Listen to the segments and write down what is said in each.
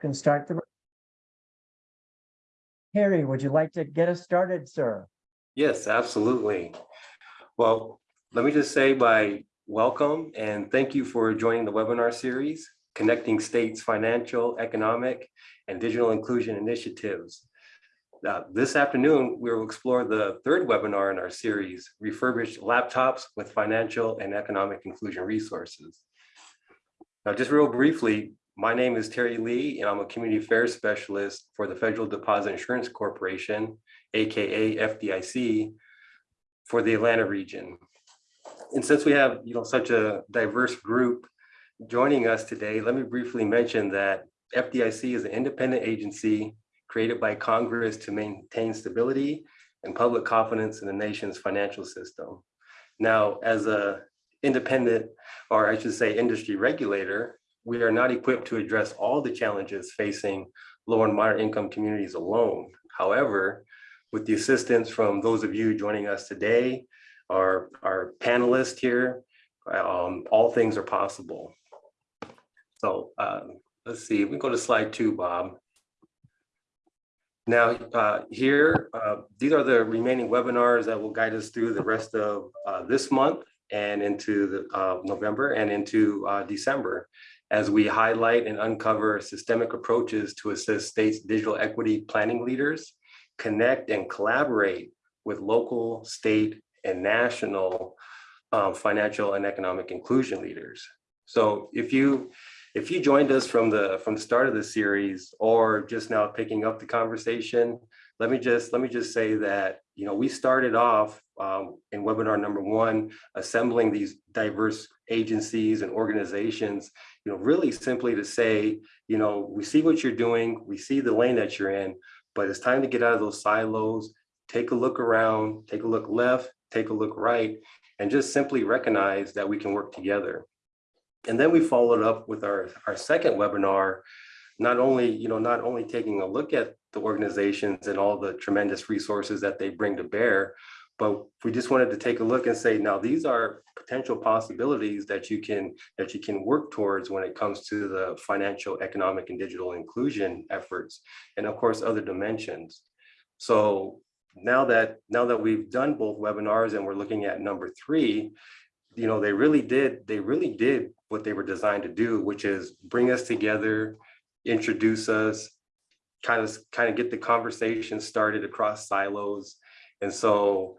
can start the. Harry, would you like to get us started, sir? Yes, absolutely. Well, let me just say my welcome and thank you for joining the webinar series, Connecting States Financial, Economic, and Digital Inclusion Initiatives. Now, this afternoon, we will explore the third webinar in our series, Refurbished Laptops with Financial and Economic Inclusion Resources. Now, just real briefly, my name is Terry Lee, and I'm a Community Affairs Specialist for the Federal Deposit Insurance Corporation, AKA FDIC, for the Atlanta region. And since we have you know, such a diverse group joining us today, let me briefly mention that FDIC is an independent agency created by Congress to maintain stability and public confidence in the nation's financial system. Now, as a independent, or I should say industry regulator, we are not equipped to address all the challenges facing low and moderate income communities alone. However, with the assistance from those of you joining us today, our, our panelists here, um, all things are possible. So um, let's see, we go to slide two, Bob. Now, uh, here, uh, these are the remaining webinars that will guide us through the rest of uh, this month and into the uh, November and into uh, December as we highlight and uncover systemic approaches to assist states digital equity planning leaders, connect and collaborate with local, state, and national um, financial and economic inclusion leaders. So if you if you joined us from the from the start of the series or just now picking up the conversation, let me just let me just say that you know we started off um, in webinar number one, assembling these diverse agencies and organizations, you know, really simply to say, you know, we see what you're doing, we see the lane that you're in, but it's time to get out of those silos, take a look around, take a look left, take a look right, and just simply recognize that we can work together. And then we followed up with our, our second webinar, not only, you know, not only taking a look at the organizations and all the tremendous resources that they bring to bear, but we just wanted to take a look and say, now these are potential possibilities that you can that you can work towards when it comes to the financial, economic, and digital inclusion efforts, and of course, other dimensions. So now that now that we've done both webinars and we're looking at number three, you know, they really did, they really did what they were designed to do, which is bring us together, introduce us, kind of kind of get the conversation started across silos. And so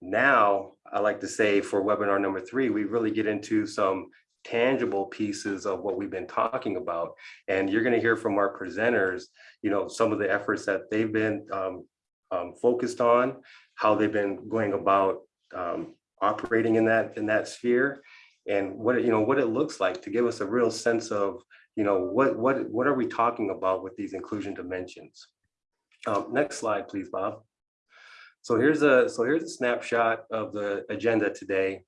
now I like to say for webinar number three, we really get into some tangible pieces of what we've been talking about. And you're gonna hear from our presenters, you know, some of the efforts that they've been um, um, focused on, how they've been going about um, operating in that in that sphere, and what it, you know what it looks like to give us a real sense of you know what what what are we talking about with these inclusion dimensions. Um, next slide, please, Bob. So here's a so here's a snapshot of the agenda today.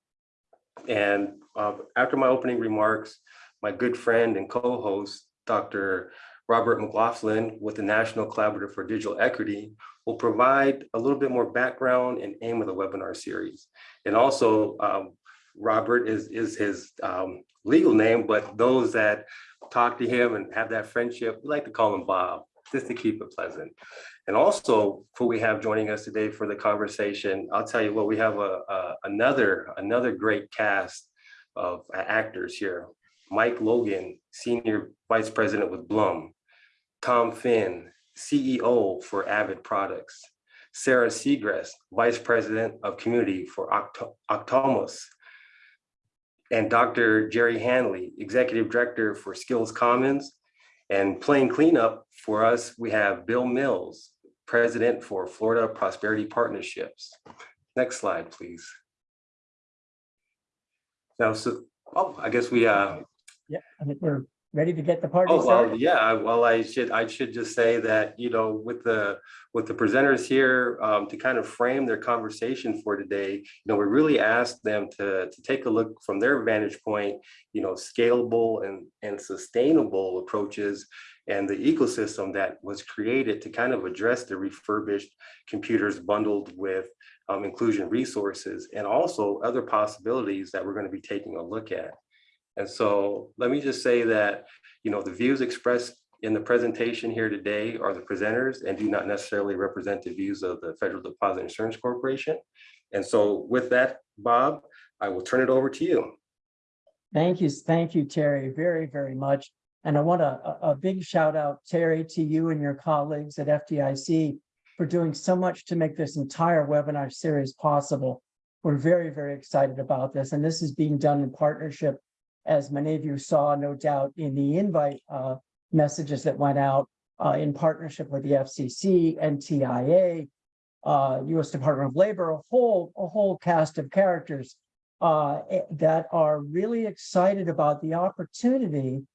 And uh, after my opening remarks, my good friend and co-host, Dr. Robert McLaughlin with the National Collaborative for Digital Equity will provide a little bit more background and aim of the webinar series. And also, um, Robert is, is his um, legal name, but those that talk to him and have that friendship, we like to call him Bob, just to keep it pleasant. And also, who we have joining us today for the conversation, I'll tell you what, we have a, a another another great cast of actors here. Mike Logan, Senior Vice President with Bloom, Tom Finn, CEO for Avid Products, Sarah Segrest, Vice President of Community for Octomos, and Dr. Jerry Hanley, Executive Director for Skills Commons, and playing cleanup for us, we have Bill Mills, President for Florida Prosperity Partnerships. Next slide, please. Now, so, oh, I guess we, uh, Yeah, I think we're ready to get the party Oh, well, started. yeah, well, I should, I should just say that, you know, with the, with the presenters here, um, to kind of frame their conversation for today, you know, we really asked them to, to take a look from their vantage point, you know, scalable and, and sustainable approaches and the ecosystem that was created to kind of address the refurbished computers bundled with um, inclusion resources and also other possibilities that we're going to be taking a look at. And so let me just say that, you know, the views expressed in the presentation here today are the presenters and do not necessarily represent the views of the Federal Deposit Insurance Corporation. And so with that, Bob, I will turn it over to you. Thank you, thank you, Terry, very, very much. And I want a, a, big shout out, Terry, to you and your colleagues at FDIC for doing so much to make this entire webinar series possible. We're very, very excited about this, and this is being done in partnership, as many of you saw, no doubt, in the invite uh, messages that went out uh, in partnership with the FCC, NTIA, uh, U.S. Department of Labor, a whole, a whole cast of characters uh, that are really excited about the opportunity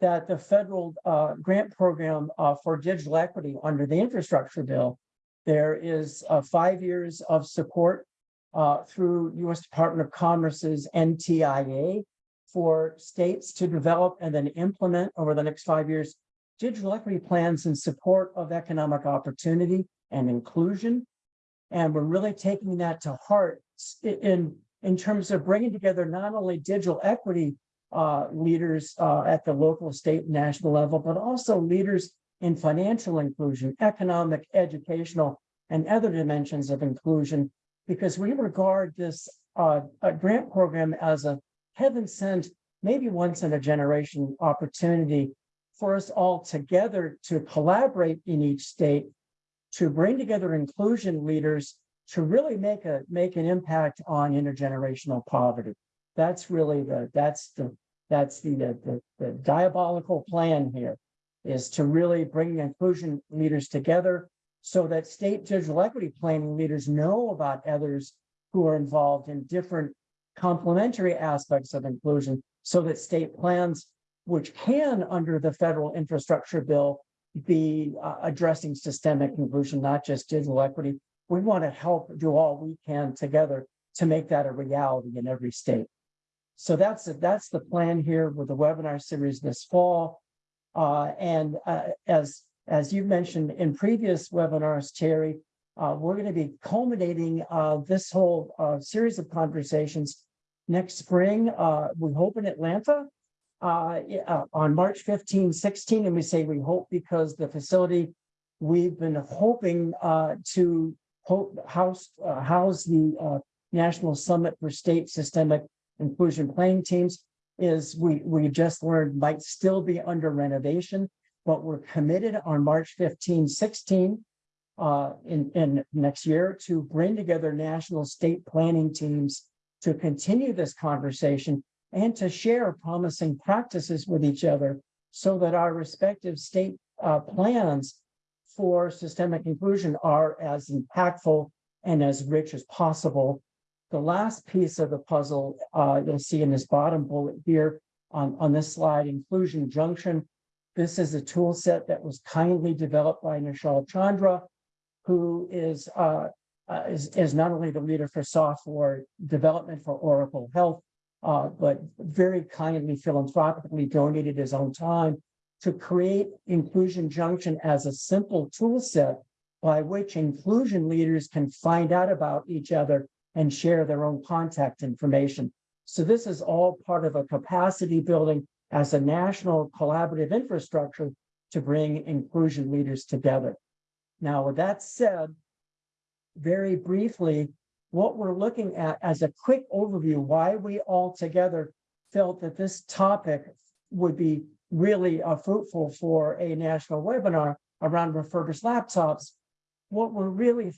that the federal uh, grant program uh, for digital equity under the infrastructure bill, there is five years of support uh, through U.S. Department of Commerce's NTIA for states to develop and then implement over the next five years digital equity plans in support of economic opportunity and inclusion. And we're really taking that to heart in, in terms of bringing together not only digital equity uh, leaders uh, at the local, state, national level, but also leaders in financial inclusion, economic, educational, and other dimensions of inclusion, because we regard this uh, grant program as a heaven sent, maybe once in a generation opportunity for us all together to collaborate in each state to bring together inclusion leaders to really make a make an impact on intergenerational poverty. That's really the that's the that's the the, the, the diabolical plan here is to really bring inclusion leaders together so that state digital equity planning leaders know about others who are involved in different complementary aspects of inclusion so that state plans which can under the federal infrastructure bill be uh, addressing systemic inclusion not just digital equity. We want to help do all we can together to make that a reality in every state. So that's that's the plan here with the webinar series this fall. Uh, and uh, as as you mentioned in previous webinars terry uh, we're going to be culminating uh, this whole uh, series of conversations next spring. Uh, we hope in Atlanta uh, yeah, on March 15, 16. And we say we hope because the facility we've been hoping uh, to ho house, uh, house the uh, National Summit for State Systemic Inclusion Planning Teams is we, we just learned might still be under renovation, but we're committed on March 15, 16 uh, in, in next year to bring together national state planning teams to continue this conversation and to share promising practices with each other so that our respective state uh, plans for systemic inclusion are as impactful and as rich as possible. The last piece of the puzzle uh, you'll see in this bottom bullet here on, on this slide, Inclusion Junction. This is a tool set that was kindly developed by Nishal Chandra, who is, uh, uh, is, is not only the leader for software development for Oracle Health, uh, but very kindly philanthropically donated his own time to create Inclusion Junction as a simple tool set by which inclusion leaders can find out about each other and share their own contact information. So this is all part of a capacity building as a national collaborative infrastructure to bring inclusion leaders together. Now, with that said, very briefly, what we're looking at as a quick overview, why we all together felt that this topic would be really uh, fruitful for a national webinar around refurbished laptops. What we're really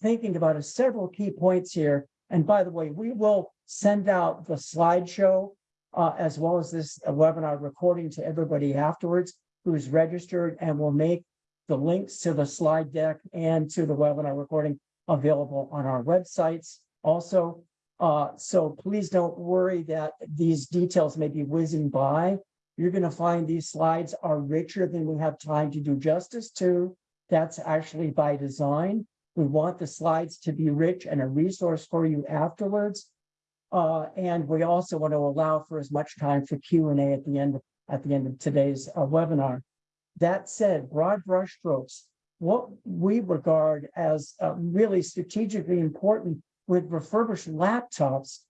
thinking about is several key points here. And by the way, we will send out the slideshow uh, as well as this uh, webinar recording to everybody afterwards who's registered and we'll make the links to the slide deck and to the webinar recording available on our websites also. Uh, so please don't worry that these details may be whizzing by. You're going to find these slides are richer than we have time to do justice to. That's actually by design. We want the slides to be rich and a resource for you afterwards. Uh, and we also want to allow for as much time for Q&A at the end at the end of today's uh, webinar. That said, broad brushstrokes, what we regard as uh, really strategically important with refurbished laptops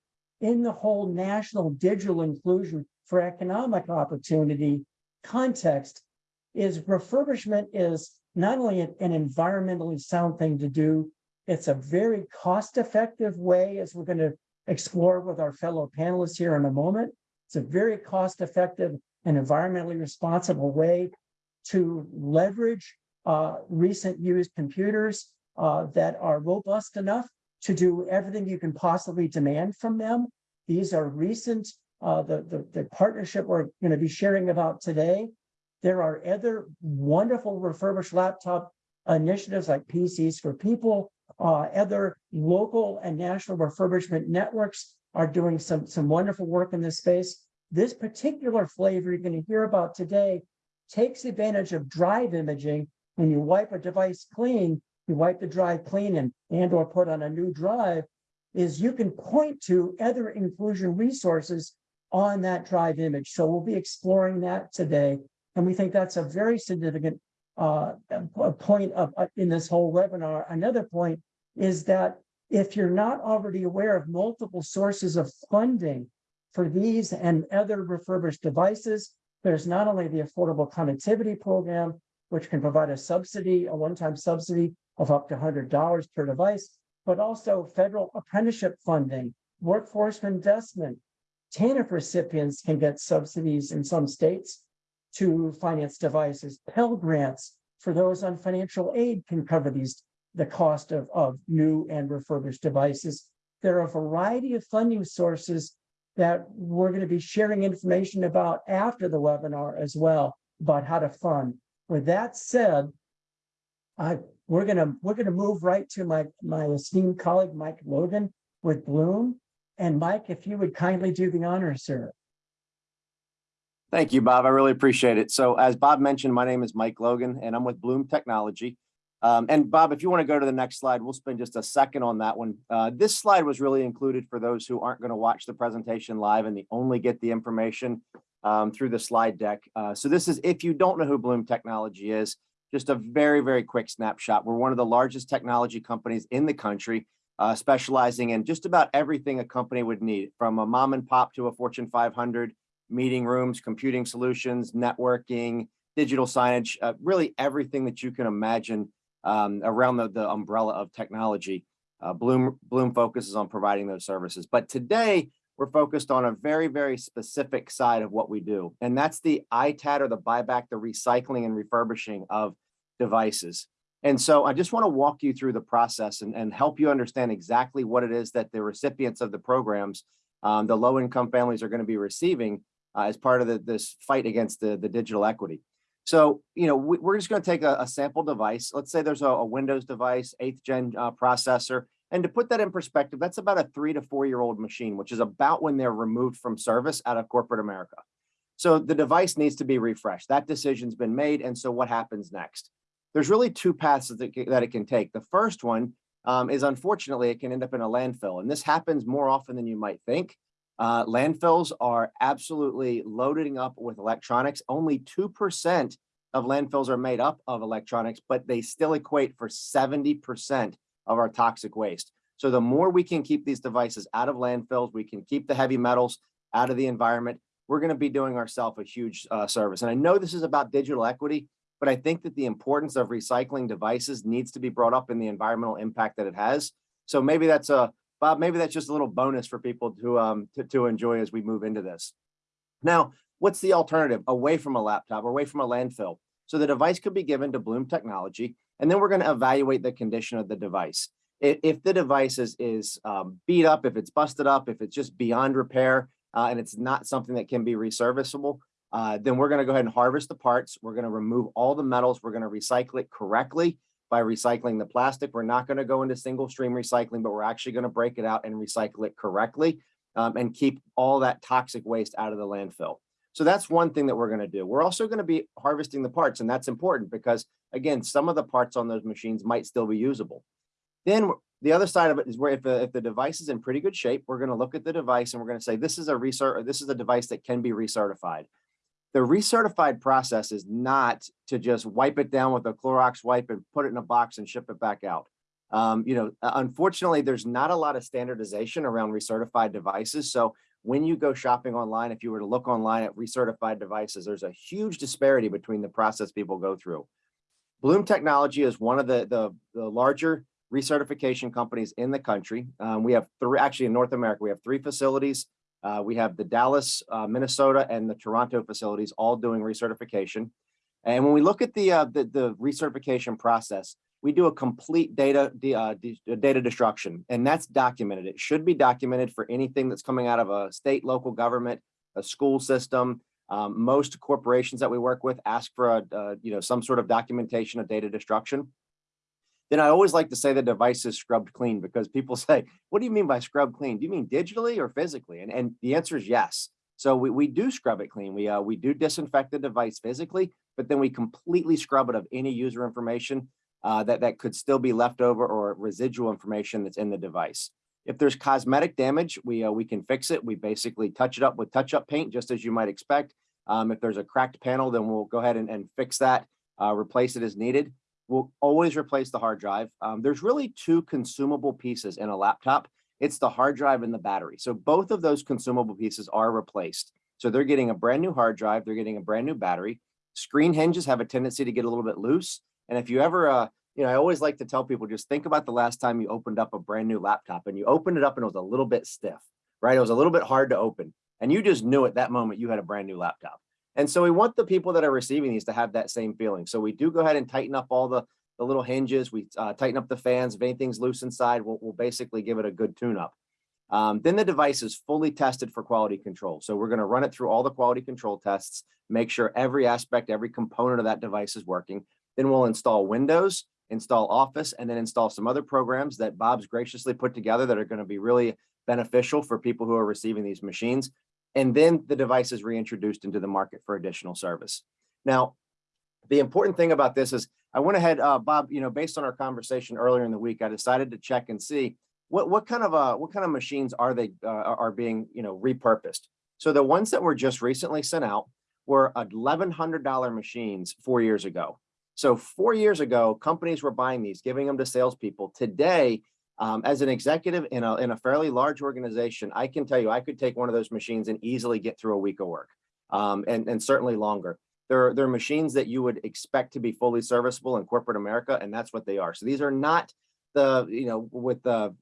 in the whole national digital inclusion for economic opportunity context is refurbishment is not only an environmentally sound thing to do, it's a very cost-effective way, as we're going to explore with our fellow panelists here in a moment. It's a very cost-effective and environmentally responsible way to leverage uh, recent used computers uh, that are robust enough to do everything you can possibly demand from them. These are recent, uh, the, the, the partnership we're going to be sharing about today. There are other wonderful refurbished laptop initiatives like PCs for People. Uh, other local and national refurbishment networks are doing some, some wonderful work in this space. This particular flavor you're going to hear about today takes advantage of drive imaging. When you wipe a device clean, you wipe the drive clean and, and or put on a new drive, is you can point to other inclusion resources on that drive image. So we'll be exploring that today. And we think that's a very significant uh, point of uh, in this whole webinar. Another point is that if you're not already aware of multiple sources of funding for these and other refurbished devices, there's not only the Affordable Connectivity Program, which can provide a subsidy, a one-time subsidy of up to $100 per device, but also federal apprenticeship funding, workforce investment. TANF recipients can get subsidies in some states to finance devices. Pell grants for those on financial aid can cover these, the cost of, of new and refurbished devices. There are a variety of funding sources that we're going to be sharing information about after the webinar as well, about how to fund. With that said, I, we're gonna we're gonna move right to my my esteemed colleague Mike Logan with Bloom. And Mike, if you would kindly do the honor, sir. Thank you, Bob. I really appreciate it. So as Bob mentioned, my name is Mike Logan and I'm with Bloom Technology. Um, and Bob, if you want to go to the next slide, we'll spend just a second on that one. Uh, this slide was really included for those who aren't going to watch the presentation live and they only get the information um, through the slide deck. Uh, so this is, if you don't know who Bloom Technology is, just a very, very quick snapshot. We're one of the largest technology companies in the country, uh, specializing in just about everything a company would need, from a mom and pop to a Fortune 500, meeting rooms, computing solutions, networking, digital signage, uh, really everything that you can imagine um, around the, the umbrella of technology. Uh, Bloom, Bloom focuses on providing those services. But today, we're focused on a very, very specific side of what we do. And that's the ITAD or the buyback, the recycling and refurbishing of devices. And so I just want to walk you through the process and, and help you understand exactly what it is that the recipients of the programs, um, the low income families are going to be receiving uh, as part of the, this fight against the, the digital equity. So, you know, we, are just going to take a, a, sample device. Let's say there's a, a Windows device, eighth gen uh, processor. And to put that in perspective, that's about a three to four year old machine, which is about when they're removed from service out of corporate America. So the device needs to be refreshed. That decision's been made. And so what happens next? There's really two paths that it, can take. The first one um, is unfortunately, it can end up in a landfill. And this happens more often than you might think. Uh, landfills are absolutely loading up with electronics. Only 2% of landfills are made up of electronics, but they still equate for 70% of our toxic waste. So the more we can keep these devices out of landfills, we can keep the heavy metals out of the environment, we're going to be doing ourselves a huge uh, service. And I know this is about digital equity, but I think that the importance of recycling devices needs to be brought up in the environmental impact that it has. So maybe that's a Bob, maybe that's just a little bonus for people to, um, to, to enjoy as we move into this. Now, what's the alternative away from a laptop, away from a landfill? So the device could be given to Bloom Technology, and then we're going to evaluate the condition of the device. If, the device is, is um, beat up, if it's busted up, if it's just beyond repair, uh, and it's not something that can be reserviceable, uh, then we're going to go ahead and harvest the parts. We're going to remove all the metals. We're going to recycle it correctly by recycling the plastic. We're not going to go into single stream recycling, but we're actually going to break it out and recycle it correctly um, and keep all that toxic waste out of the landfill. So that's one thing that we're going to do. We're also going to be harvesting the parts, and that's important because, again, some of the parts on those machines might still be usable. Then the other side of it is where if the, if the device is in pretty good shape, we're going to look at the device and we're going to say this is a recert, this is a device that can be recertified. The recertified process is not to just wipe it down with a Clorox wipe and put it in a box and ship it back out. Um, you know, unfortunately, there's not a lot of standardization around recertified devices. So when you go shopping online, if you were to look online at recertified devices, there's a huge disparity between the process people go through. Bloom Technology is one of the, the, the larger recertification companies in the country. Um, we have three, actually in North America, we have three facilities. Uh, we have the Dallas, uh, Minnesota, and the Toronto facilities all doing recertification. And when we look at the, uh, the, the recertification process, we do a complete data, uh, data destruction, and that's documented. It should be documented for anything that's coming out of a state, local government, a school system. Um, most corporations that we work with ask for a, uh, you know, some sort of documentation of data destruction. Then I always like to say the device is scrubbed clean because people say, what do you mean by scrub clean? Do you mean digitally or physically? And, and the answer is yes. So we, we do scrub it clean. We, uh, we do disinfect the device physically, but then we completely scrub it of any user information uh, that, that could still be left over or residual information that's in the device. If there's cosmetic damage, we, uh, we can fix it. We basically touch it up with touch-up paint, just as you might expect. Um, if there's a cracked panel, then we'll go ahead and, and fix that, uh, replace it as needed. We'll always replace the hard drive. Um, there's really two consumable pieces in a laptop. It's the hard drive and the battery. So both of those consumable pieces are replaced. So they're getting a brand new hard drive, they're getting a brand new battery. Screen hinges have a tendency to get a little bit loose. And if you ever, uh, you know, I always like to tell people, just think about the last time you opened up a brand new laptop and you opened it up and it was a little bit stiff, right? It was a little bit hard to open and you just knew at that moment you had a brand new laptop. And so we want the people that are receiving these to have that same feeling. So we do go ahead and tighten up all the, the little hinges. We uh, tighten up the fans. If anything's loose inside, we'll, we'll basically give it a good tune up. Um, then the device is fully tested for quality control. So we're going to run it through all the quality control tests, make sure every aspect, every component of that device is working. Then we'll install Windows, install Office, and then install some other programs that Bob's graciously put together that are going to be really beneficial for people who are receiving these machines. And then the device is reintroduced into the market for additional service. Now, the important thing about this is I went ahead, uh, Bob, you know, based on our conversation earlier in the week, I decided to check and see what, what kind of, uh, what kind of machines are they, uh, are being, you know, repurposed. So the ones that were just recently sent out were $1,100 machines four years ago. So four years ago, companies were buying these, giving them to salespeople. Today, um, as an executive in a, in a fairly large organization, I can tell you, I could take one of those machines and easily get through a week of work um, and, and certainly longer. They're, they're machines that you would expect to be fully serviceable in corporate America, and that's what they are. So these are not the, you know, with the,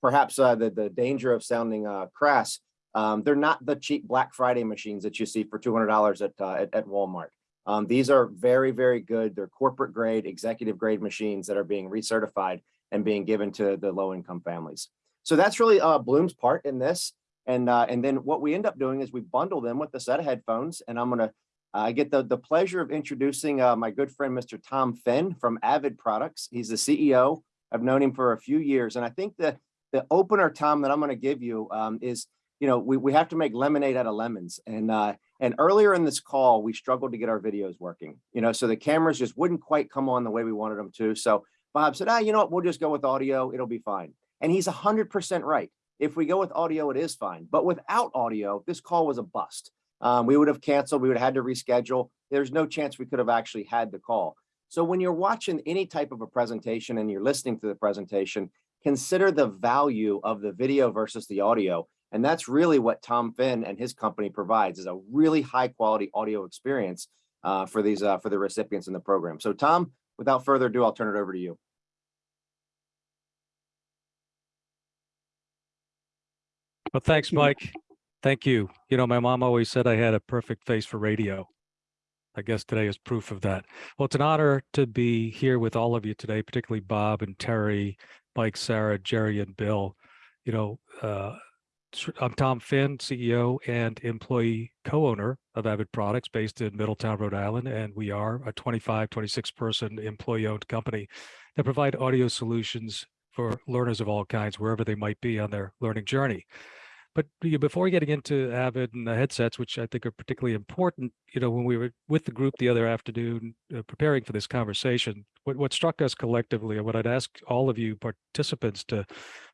perhaps uh, the, the danger of sounding uh, crass, um, they're not the cheap Black Friday machines that you see for $200 at, uh, at, at Walmart. Um, these are very, very good. They're corporate grade, executive grade machines that are being recertified and being given to the low income families. So that's really uh, Bloom's part in this. And, uh, and then what we end up doing is we bundle them with a set of headphones. And I'm going to uh, get the, the pleasure of introducing uh, my good friend, Mr. Tom Finn from Avid Products. He's the CEO. I've known him for a few years. And I think the, the opener, Tom, that I'm to give you um, is, you know, we, we have to make lemonade out of lemons. And, uh, and earlier in this call, we struggled to get our videos working, you know, so the cameras just wouldn't quite come on the way we wanted them to. So Bob said, ah, you know what, we'll just go with audio. It'll be fine. And he's 100% right. If we go with audio, it is fine. But without audio, this call was a bust. Um, we would have canceled. We would have had to reschedule. There's no chance we could have actually had the call. So when you're watching any type of a presentation and you're listening to the presentation, consider the value of the video versus the audio. And that's really what Tom Finn and his company provides is a really high quality audio experience uh, for these uh, for the recipients in the program. So Tom, without further ado, I'll turn it over to you. Well, thanks, Mike. Thank you. You know, my mom always said I had a perfect face for radio. I guess today is proof of that. Well, it's an honor to be here with all of you today, particularly Bob and Terry, Mike, Sarah, Jerry, and Bill. You know, uh, I'm Tom Finn, CEO and employee co-owner of Avid Products based in Middletown, Rhode Island. And we are a 25, 26 person employee owned company that provide audio solutions for learners of all kinds, wherever they might be on their learning journey. But before getting into Avid and the headsets, which I think are particularly important, you know, when we were with the group the other afternoon uh, preparing for this conversation, what, what struck us collectively and what I'd ask all of you participants to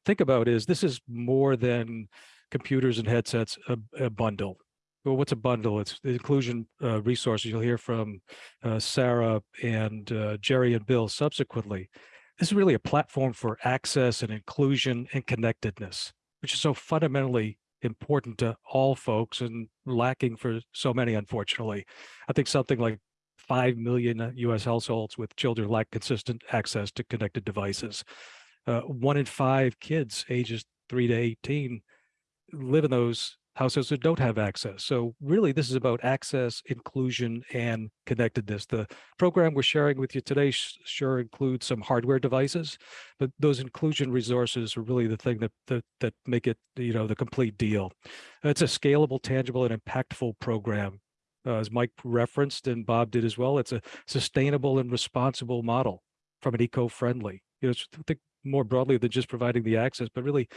think about is this is more than computers and headsets, a, a bundle. Well, what's a bundle? It's the inclusion uh, resources. You'll hear from uh, Sarah and uh, Jerry and Bill subsequently. This is really a platform for access and inclusion and connectedness which is so fundamentally important to all folks and lacking for so many, unfortunately. I think something like 5 million US households with children lack consistent access to connected devices. Uh, one in five kids ages three to 18 live in those households that don't have access. So really, this is about access, inclusion, and connectedness. The program we're sharing with you today sure includes some hardware devices, but those inclusion resources are really the thing that that, that make it, you know, the complete deal. It's a scalable, tangible, and impactful program. Uh, as Mike referenced and Bob did as well, it's a sustainable and responsible model from an eco-friendly. You know, think more broadly than just providing the access, but really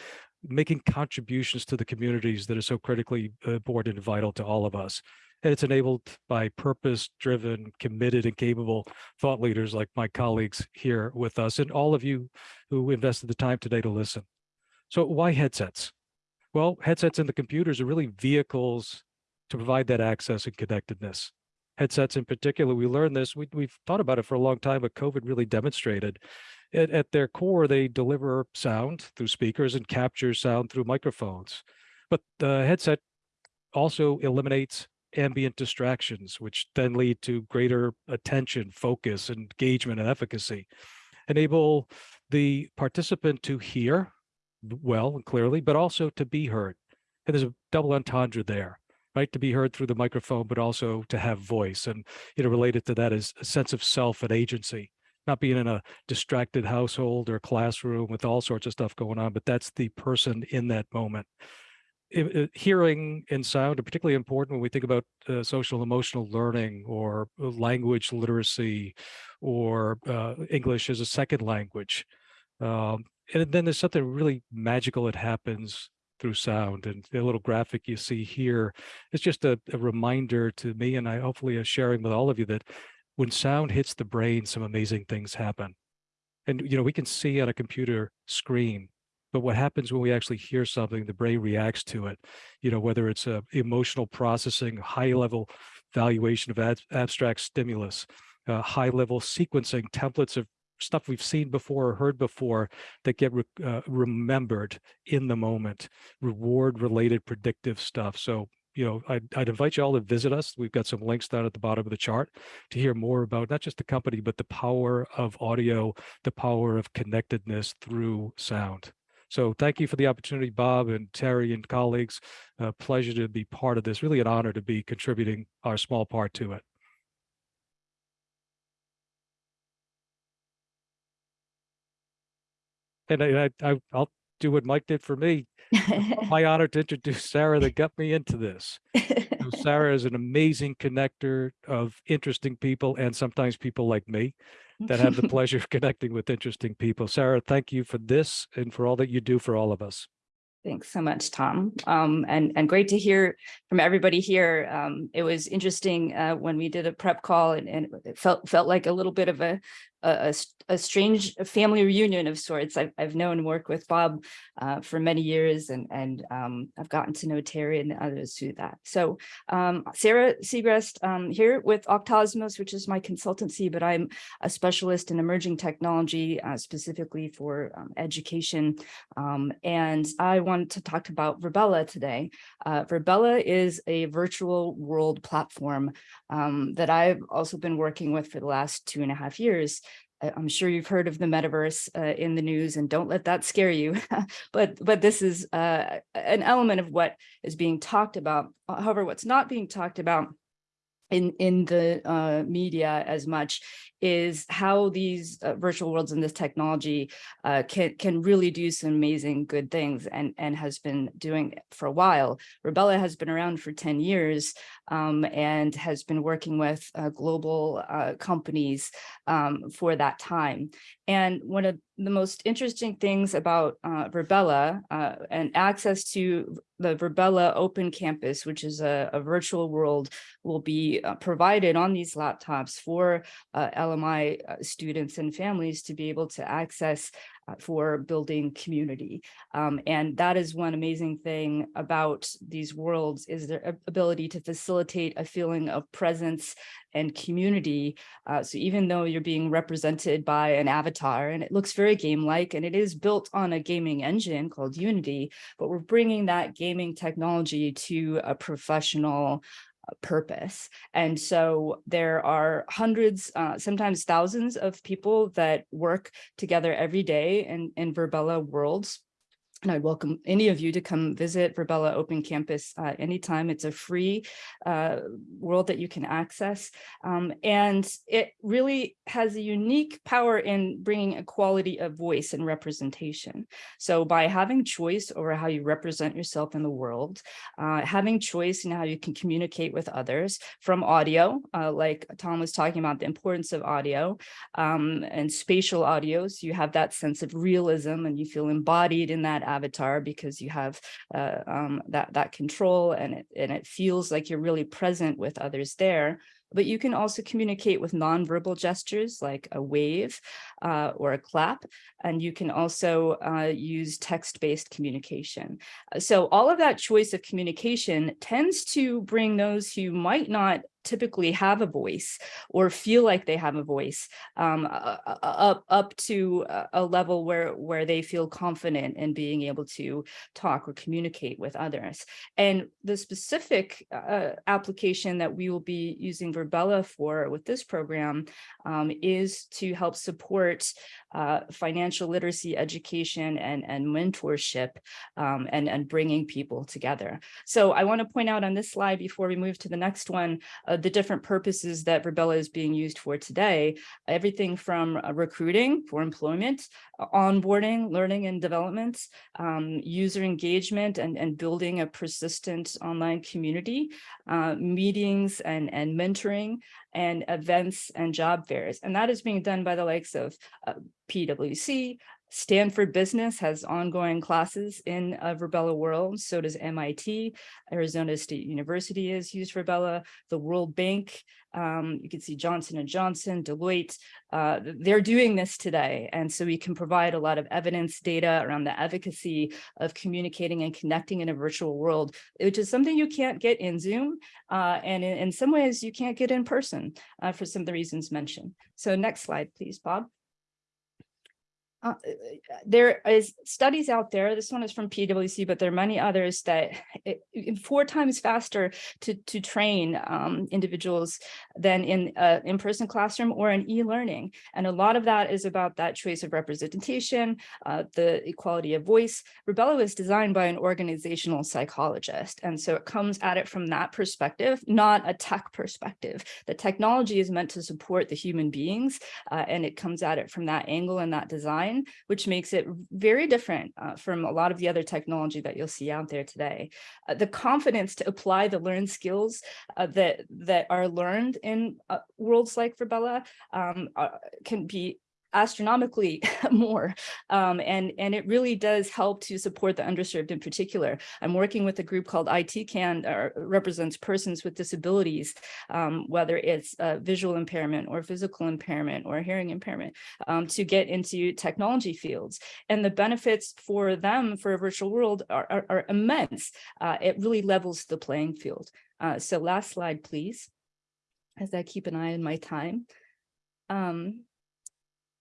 making contributions to the communities that are so critically uh, important and vital to all of us. And it's enabled by purpose-driven, committed, and capable thought leaders like my colleagues here with us, and all of you who invested the time today to listen. So why headsets? Well, headsets and the computers are really vehicles to provide that access and connectedness. Headsets in particular, we learned this, we, we've thought about it for a long time, but COVID really demonstrated at, at their core, they deliver sound through speakers and capture sound through microphones. But the headset also eliminates ambient distractions, which then lead to greater attention, focus, engagement, and efficacy. Enable the participant to hear well and clearly, but also to be heard. And there's a double entendre there, right? To be heard through the microphone, but also to have voice. And you know, related to that is a sense of self and agency not being in a distracted household or classroom with all sorts of stuff going on, but that's the person in that moment. I- I- hearing and sound are particularly important when we think about uh, social emotional learning or uh, language literacy or uh, English as a second language. Um, and then there's something really magical that happens through sound and the little graphic you see here is just a, a reminder to me and I hopefully are sharing with all of you that when sound hits the brain, some amazing things happen. And, you know, we can see on a computer screen, but what happens when we actually hear something, the brain reacts to it, you know, whether it's a emotional processing, high level valuation of ab- abstract stimulus, uh, high level sequencing templates of stuff we've seen before or heard before that get re- uh, remembered in the moment, reward related predictive stuff. So you know, I'd, I'd invite you all to visit us. We've got some links down at the bottom of the chart to hear more about not just the company, but the power of audio, the power of connectedness through sound. So thank you for the opportunity, Bob and Terry and colleagues. Uh, pleasure to be part of this. Really an honor to be contributing our small part to it. And I, I- I'll do what Mike did for me. My honor to introduce Sarah that got me into this. So Sarah is an amazing connector of interesting people and sometimes people like me that have the pleasure of connecting with interesting people. Sarah, thank you for this and for all that you do for all of us. Thanks so much, Tom. Um, and, and great to hear from everybody here. Um, it was interesting, uh, when we did a prep call and, and it felt, felt like a little bit of a, a, a a strange family reunion of sorts. I've, I've known and worked with Bob, uh, for many years and, and, um, I've gotten to know Terry and the others through that. So, um, Sarah Segrest, um, here with Octosmos, which is my consultancy, but I'm a specialist in emerging technology, uh, specifically for, um, education. Um, and I wanted to talk about Virbela today. Uh, Virbela is a virtual world platform um, that I've also been working with for the last two and a half years. I'm sure you've heard of the metaverse uh, in the news and don't let that scare you. but but this is uh, an element of what is being talked about. However, what's not being talked about in in the uh, media as much is how these uh, virtual worlds and this technology uh, can can really do some amazing good things and and has been doing it for a while. Virbela has been around for 10 years um, and has been working with uh, global uh, companies um, for that time. And one of the most interesting things about uh, Virbela uh, and access to the Virbela Open Campus, which is a, a virtual world, will be uh, provided on these laptops for uh, LMI uh, students and families to be able to access for building community. Um, and that is one amazing thing about these worlds is their ability to facilitate a feeling of presence and community. Uh, so even though you're being represented by an avatar and it looks very game-like and it is built on a gaming engine called Unity, but we're bringing that gaming technology to a professional uh, purpose. And so there are hundreds, uh, sometimes thousands of people that work together every day in, in Virbela worlds. And I'd welcome any of you to come visit Virbela Open Campus uh, anytime. It's a free uh, world that you can access. Um, and it really has a unique power in bringing equality of voice and representation. So by having choice over how you represent yourself in the world, uh, having choice in how you can communicate with others from audio, uh, like Tom was talking about the importance of audio um, and spatial audio. So you have that sense of realism and you feel embodied in that avatar because you have uh, um, that, that control and it, and it feels like you're really present with others there. But you can also communicate with nonverbal gestures like a wave uh, or a clap, and you can also uh, use text-based communication. So all of that choice of communication tends to bring those who might not typically have a voice or feel like they have a voice um, uh, uh, up up to a- level where where they feel confident in being able to talk or communicate with others. And the specific uh, application that we will be using Virbela for with this program um, is to help support uh, financial literacy education and, and mentorship um, and, and bringing people together. So I want to point out on this slide before we move to the next one, uh, the different purposes that Virbela is being used for today, everything from uh, recruiting for employment, uh, onboarding, learning and development, um, user engagement and, and building a persistent online community, uh, meetings and, and mentoring, and events and job fairs. And that is being done by the likes of uh, PwC, Stanford Business has ongoing classes in uh, Virbela World. So does MIT. Arizona State University has used Virbela. The World Bank. Um, you can see Johnson and Johnson, Deloitte. Uh, they're doing this today, and so we can provide a lot of evidence data around the efficacy of communicating and connecting in a virtual world, which is something you can't get in Zoom, uh, and in, in some ways you can't get in person uh, for some of the reasons mentioned. So next slide, please, Bob. Uh, there is studies out there, this one is from PwC, but there are many others that it, four times faster to, to train um, individuals than in uh, in-person classroom or in e-learning. And a lot of that is about that choice of representation, uh, the equality of voice. Virbela was designed by an organizational psychologist. And so it comes at it from that perspective, not a tech perspective. The technology is meant to support the human beings uh, and it comes at it from that angle and that design, which makes it very different uh, from a lot of the other technology that you'll see out there today. Uh, the confidence to apply the learned skills uh, that that are learned in uh, worlds like Virbela um, uh, can be astronomically more um, and and it really does help to support the underserved in particular. I'm working with a group called itcan or represents persons with disabilities um, whether it's visual impairment or physical impairment or hearing impairment um, to get into technology fields. And the benefits for them for a virtual world are, are, are immense. Uh, it really levels the playing field. Uh, so last slide please as i keep an eye on my time. Um,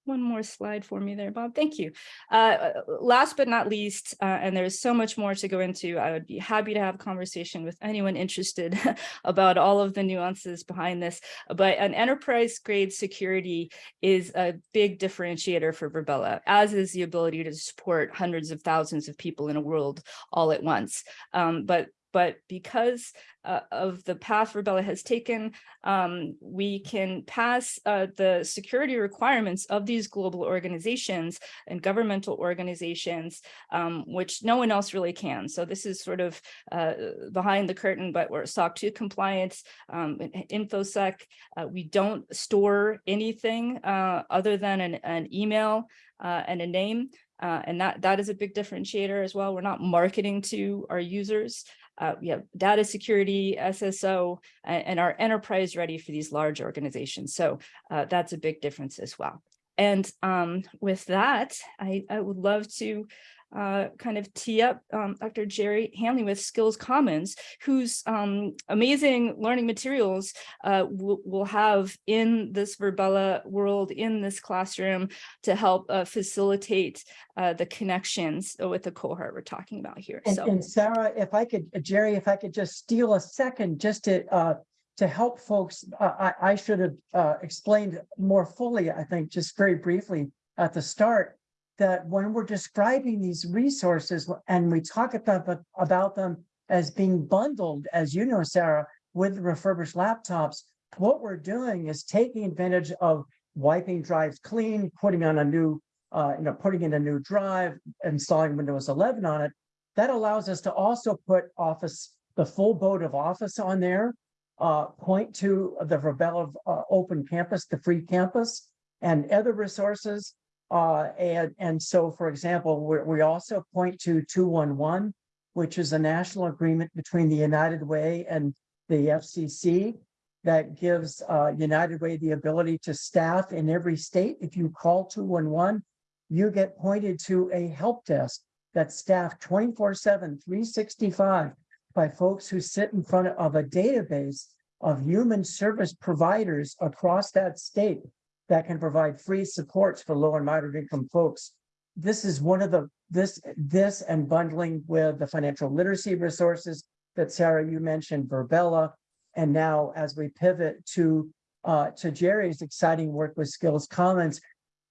one more slide for me there, Bob. Thank you. Uh, last but not least, uh, and there's so much more to go into, I would be happy to have a conversation with anyone interested about all of the nuances behind this. But an enterprise grade security is a big differentiator for Virbela, as is the ability to support hundreds of thousands of people in a world all at once. Um, but but because uh, of the path Virbela has taken, um, we can pass uh, the security requirements of these global organizations and governmental organizations, um, which no one else really can. So this is sort of uh, behind the curtain, but we're SOC 2 compliance, um, InfoSec. Uh, we don't store anything uh, other than an, an email uh, and a name. And that that is a big differentiator as well. We're not marketing to our users. Uh, we have data security, SSO, and, are enterprise ready for these large organizations. So uh, that's a big difference as well. And um, with that, I, I would love to uh, kind of tee up um, Dr. Jerry Hanley with Skills Commons, whose um, amazing learning materials uh, we'll, have in this Virbela world, in this classroom, to help uh, facilitate uh, the connections with the cohort we're talking about here. And, So, and Sarah, if I could, uh, Jerry, if I could just steal a second, just to, uh, to help folks, uh, I, I should have, uh, explained more fully, I think, just very briefly at the start, that when we're describing these resources and we talk about, about them as being bundled, as you know, Sarah, with refurbished laptops, what we're doing is taking advantage of wiping drives clean, putting on a new, uh, you know, putting in a new drive, installing Windows 11 on it. That allows us to also put Office, the full boat of Office on there. Uh, point to the Virbela uh, Open Campus, the free campus, and other resources. Uh, and, and so, for example, we, also point to 211, which is a national agreement between the United Way and the FCC that gives uh, United Way the ability to staff in every state. If you call 211, you get pointed to a help desk that's staffed 24 7, 365 by folks who sit in front of a database of human service providers across that state that can provide free supports for low and moderate income folks. This is one of the, this, this and bundling with the financial literacy resources that Sarah, you mentioned, Virbela. And now as we pivot to, uh, to Jerry's exciting work with Skills Commons,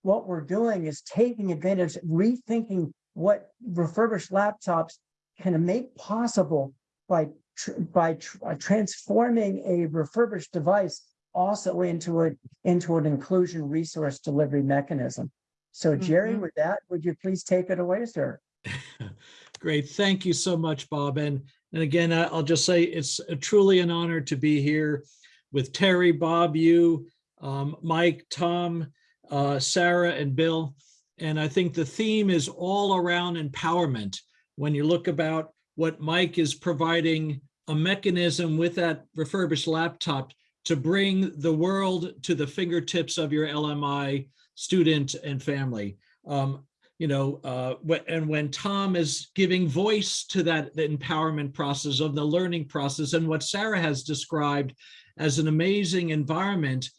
what we're doing is taking advantage, rethinking what refurbished laptops can make possible by tr- by tr- transforming a refurbished device also into a into an inclusion resource delivery mechanism. So Jerry, Mhm. with that, would you please take it away, sir? Great. Thank you so much, Bob. And, and again, I- I'll just say it's a- truly an honor to be here with Terry, Bob, you, um, Mike, Tom, uh, Sarah, and Bill. And I think the theme is all around empowerment. When you look about what Mike is providing a mechanism with that refurbished laptop to bring the world to the fingertips of your LMI student and family. Um, you know, uh, and when Tom is giving voice to that empowerment process of the learning process and what Sarah has described as an amazing environment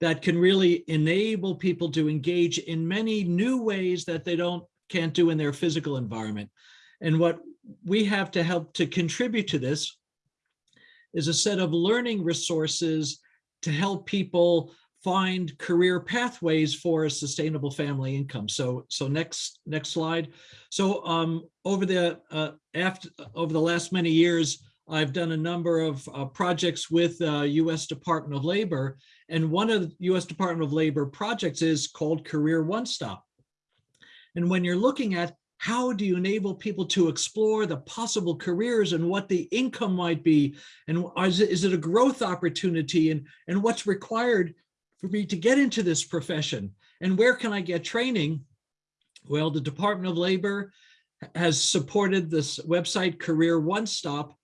that can really enable people to engage in many new ways that they don't can't do in their physical environment. And what we have to help to contribute to this is a set of learning resources to help people find career pathways for a sustainable family income. So, so next, next slide. So um, over the uh, after over the last many years, I've done a number of uh, projects with uh, U.S. Department of Labor, and one of the U.S. Department of Labor projects is called Career One Stop. And when you're looking at how do you enable people to explore the possible careers and what the income might be, and is it, is it a growth opportunity, and and what's required for me to get into this profession, and where can I get training? Well, the Department of Labor has supported this website Career One Stop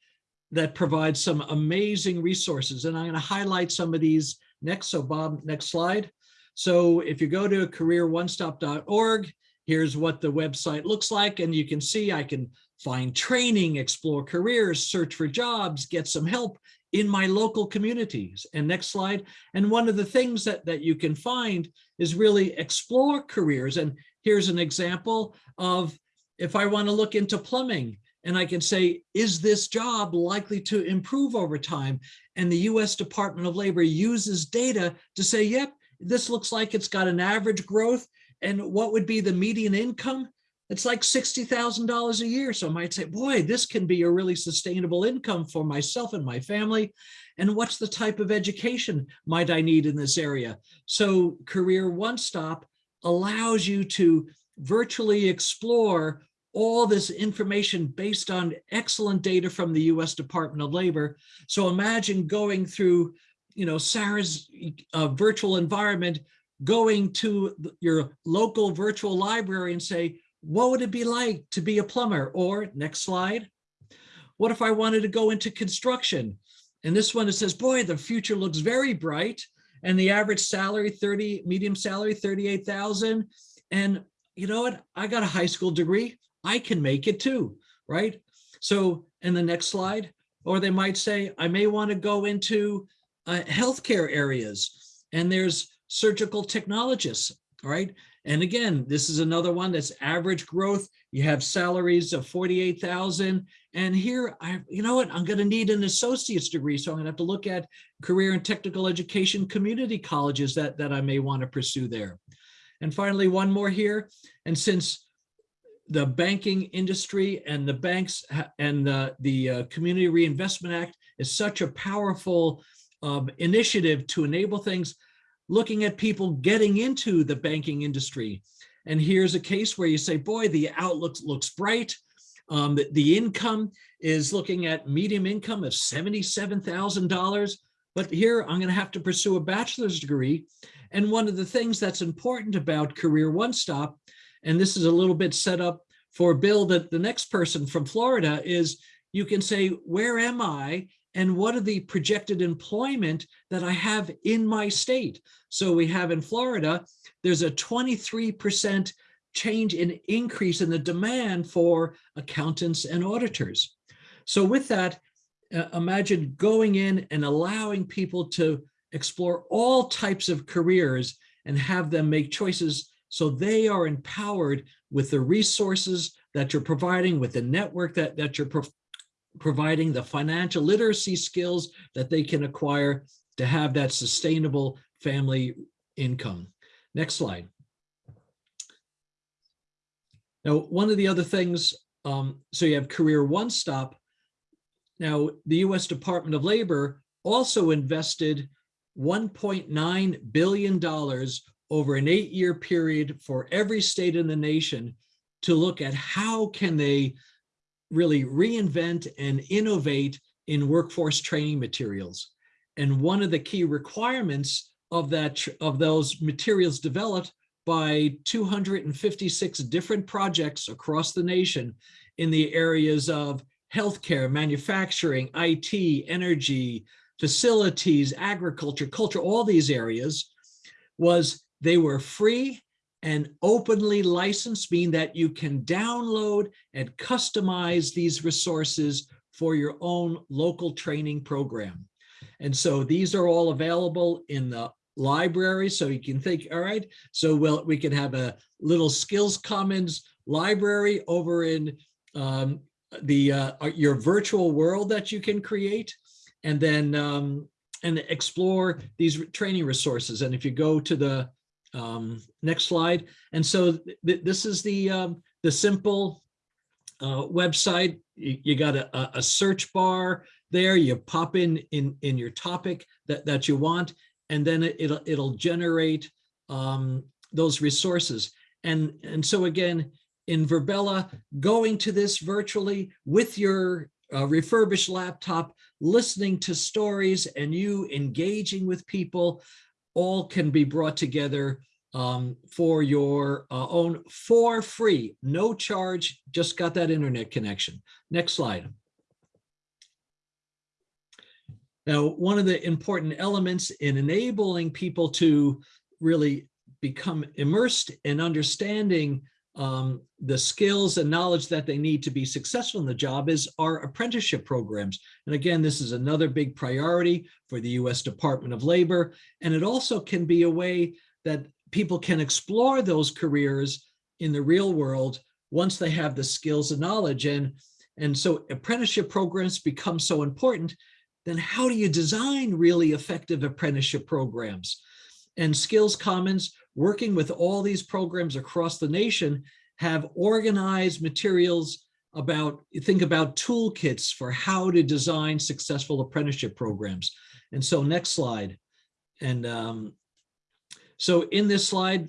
that provides some amazing resources. And I'm going to highlight some of these next. So Bob, next slide. So if you go to careeronestop.org, here's what the website looks like. And you can see I can find training, explore careers, search for jobs, get some help in my local communities. And next slide. And one of the things that, that you can find is really explore careers. And here's an example of if I want to look into plumbing and I can say, is this job likely to improve over time? And the US Department of Labor uses data to say, yep, this looks like it's got an average growth. And what would be the median income? It's like $60,000 a year. So I might say, boy, this can be a really sustainable income for myself and my family. And what's the type of education might I need in this area? So Career One Stop allows you to virtually explore all this information based on excellent data from the US Department of Labor. So imagine going through, you know, Sarah's uh, virtual environment, going to your local virtual library and say, what would it be like to be a plumber? Or next slide, what if I wanted to go into construction? And this one, it says, boy, the future looks very bright. And the average salary, 30, medium salary, 38,000. And you know what? I got a high school degree. I can make it too, right? So in the next slide, or they might say, I may want to go into uh, healthcare areas and there's surgical technologists, all right? And again, this is another one that's average growth. You have salaries of 48,000. And here, I, you know what, I'm gonna need an associate's degree. So I'm gonna have to look at career and technical education community colleges that, that I may wanna pursue there. And finally, one more here. And since the banking industry and the banks and the, the uh, Community Reinvestment Act is such a powerful um, initiative to enable things, looking at people getting into the banking industry. And here's a case where you say, boy, the outlook looks bright. Um, the, the income is looking at medium income of $77,000. But here I'm going to have to pursue a bachelor's degree. And one of the things that's important about Career One Stop, and this is a little bit set up for Bill, that the next person from Florida is you can say, where am I? And what are the projected employment that I have in my state? So we have in Florida, there's a 23% change in increase in the demand for accountants and auditors. So with that, uh, imagine going in and allowing people to explore all types of careers and have them make choices so they are empowered with the resources that you're providing, with the network that, that you're pro providing, the financial literacy skills that they can acquire to have that sustainable family income. Next slide. Now, one of the other things, um, so you have Career One Stop. Now, the US Department of Labor also invested $1.9 billion over an eight-year period for every state in the nation to look at how can they really reinvent and innovate in workforce training materials. And one of the key requirements of that of those materials developed by 256 different projects across the nation in the areas of healthcare, manufacturing, IT, energy, facilities, agriculture, culture, all these areas was they were free and openly licensed, meaning that you can download and customize these resources for your own local training program. And so these are all available in the library. So you can think, all right, so well, we can have a little skills commons library over in um, the uh, your virtual world that you can create and then um, and explore these training resources. And if you go to the um, next slide, and so th this is the um, the simple uh, website. You, you got a, a search bar there. You pop in in in your topic that that you want, and then it, it'll it'll generate um, those resources. And and so again, in Virbela, going to this virtually with your uh, refurbished laptop, listening to stories and you engaging with people, all can be brought together um, for your uh, own for free, no charge, just got that internet connection. Next slide. Now, one of the important elements in enabling people to really become immersed in understanding um, the skills and knowledge that they need to be successful in the job is our apprenticeship programs. And again, this is another big priority for the US Department of Labor. And it also can be a way that people can explore those careers in the real world once they have the skills and knowledge. And, and so apprenticeship programs become so important, then how do you design really effective apprenticeship programs? And Skills Commons working with all these programs across the nation have organized materials about, think about toolkits for how to design successful apprenticeship programs. And so next slide. And um, so in this slide,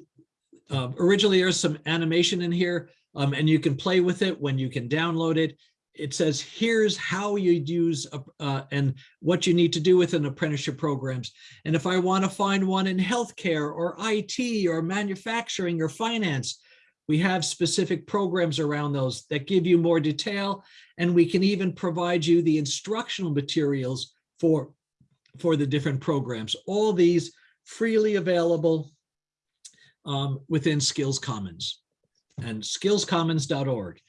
uh, originally there's some animation in here um, and you can play with it when you can download it. It says, here's how you use uh, and what you need to do within apprenticeship programs. And if I want to find one in healthcare or IT or manufacturing or finance, we have specific programs around those that give you more detail, and we can even provide you the instructional materials for, for the different programs. All these freely available um, within Skills Commons and skillscommons.org.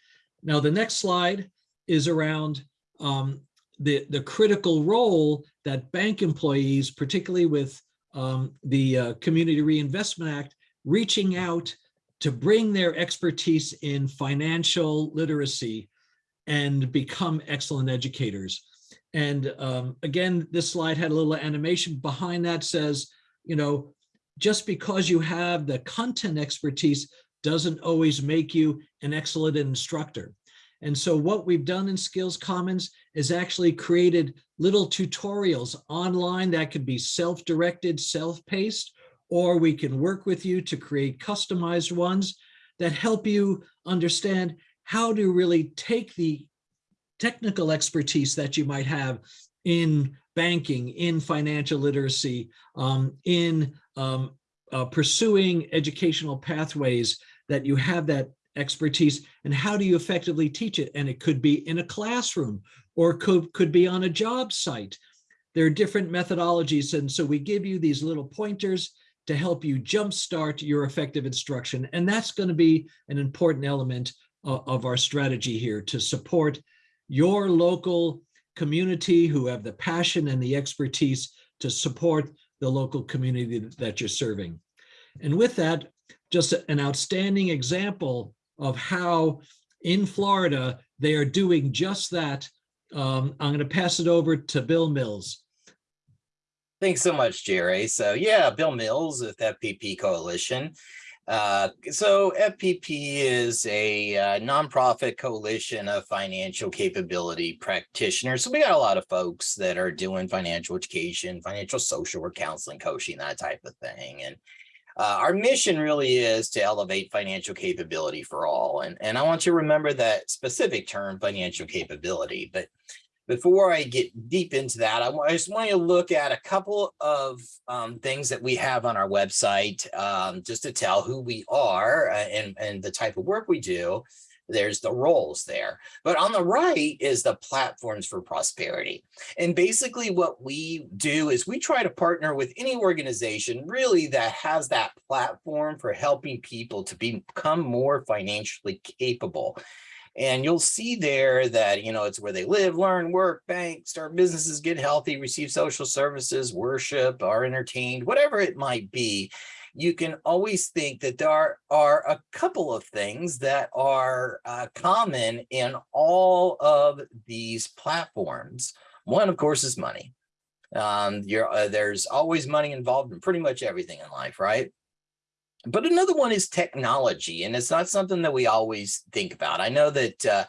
Now, the next slide is around um, the, the critical role that bank employees, particularly with um, the uh, Community Reinvestment Act, reaching out to bring their expertise in financial literacy and become excellent educators. And um, again, this slide had a little animation behind that says, you know, just because you have the content expertise doesn't always make you an excellent instructor. And so what we've done in Skills Commons is actually created little tutorials online that could be self-directed, self-paced, or we can work with you to create customized ones that help you understand how to really take the technical expertise that you might have in banking, in financial literacy, um, in um, uh, pursuing educational pathways that you have that expertise and how do you effectively teach it? And it could be in a classroom or could, could be on a job site. There are different methodologies. And so we give you these little pointers to help you jumpstart your effective instruction. And that's going to be an important element of, of our strategy here to support your local community who have the passion and the expertise to support the local community that you're serving. And with that, just an outstanding example of how in Florida, they are doing just that. Um, I'm going to pass it over to Bill Mills. Thanks so much, Jerry. So yeah, Bill Mills with FPP Coalition. Uh, so FPP is a uh, nonprofit coalition of financial capability practitioners. So we got a lot of folks that are doing financial education, financial social work, counseling, coaching, that type of thing. And uh, our mission really is to elevate financial capability for all. And, and I want you to remember that specific term, financial capability. But before I get deep into that, I, I just want you to look at a couple of um, things that we have on our website, um, just to tell who we are uh, and, and the type of work we do. There's the roles there. But on the right is the platforms for prosperity. And basically what we do is we try to partner with any organization really that has that platform for helping people to become more financially capable. And you'll see there that, you know, it's where they live, learn, work, bank, start businesses, get healthy, receive social services, worship, are entertained, whatever it might be. You can always think that there are, are a couple of things that are uh, common in all of these platforms. One, of course, is money. Um, uh, there's always money involved in pretty much everything in life, right? But another one is technology, and it's not something that we always think about. I know that uh,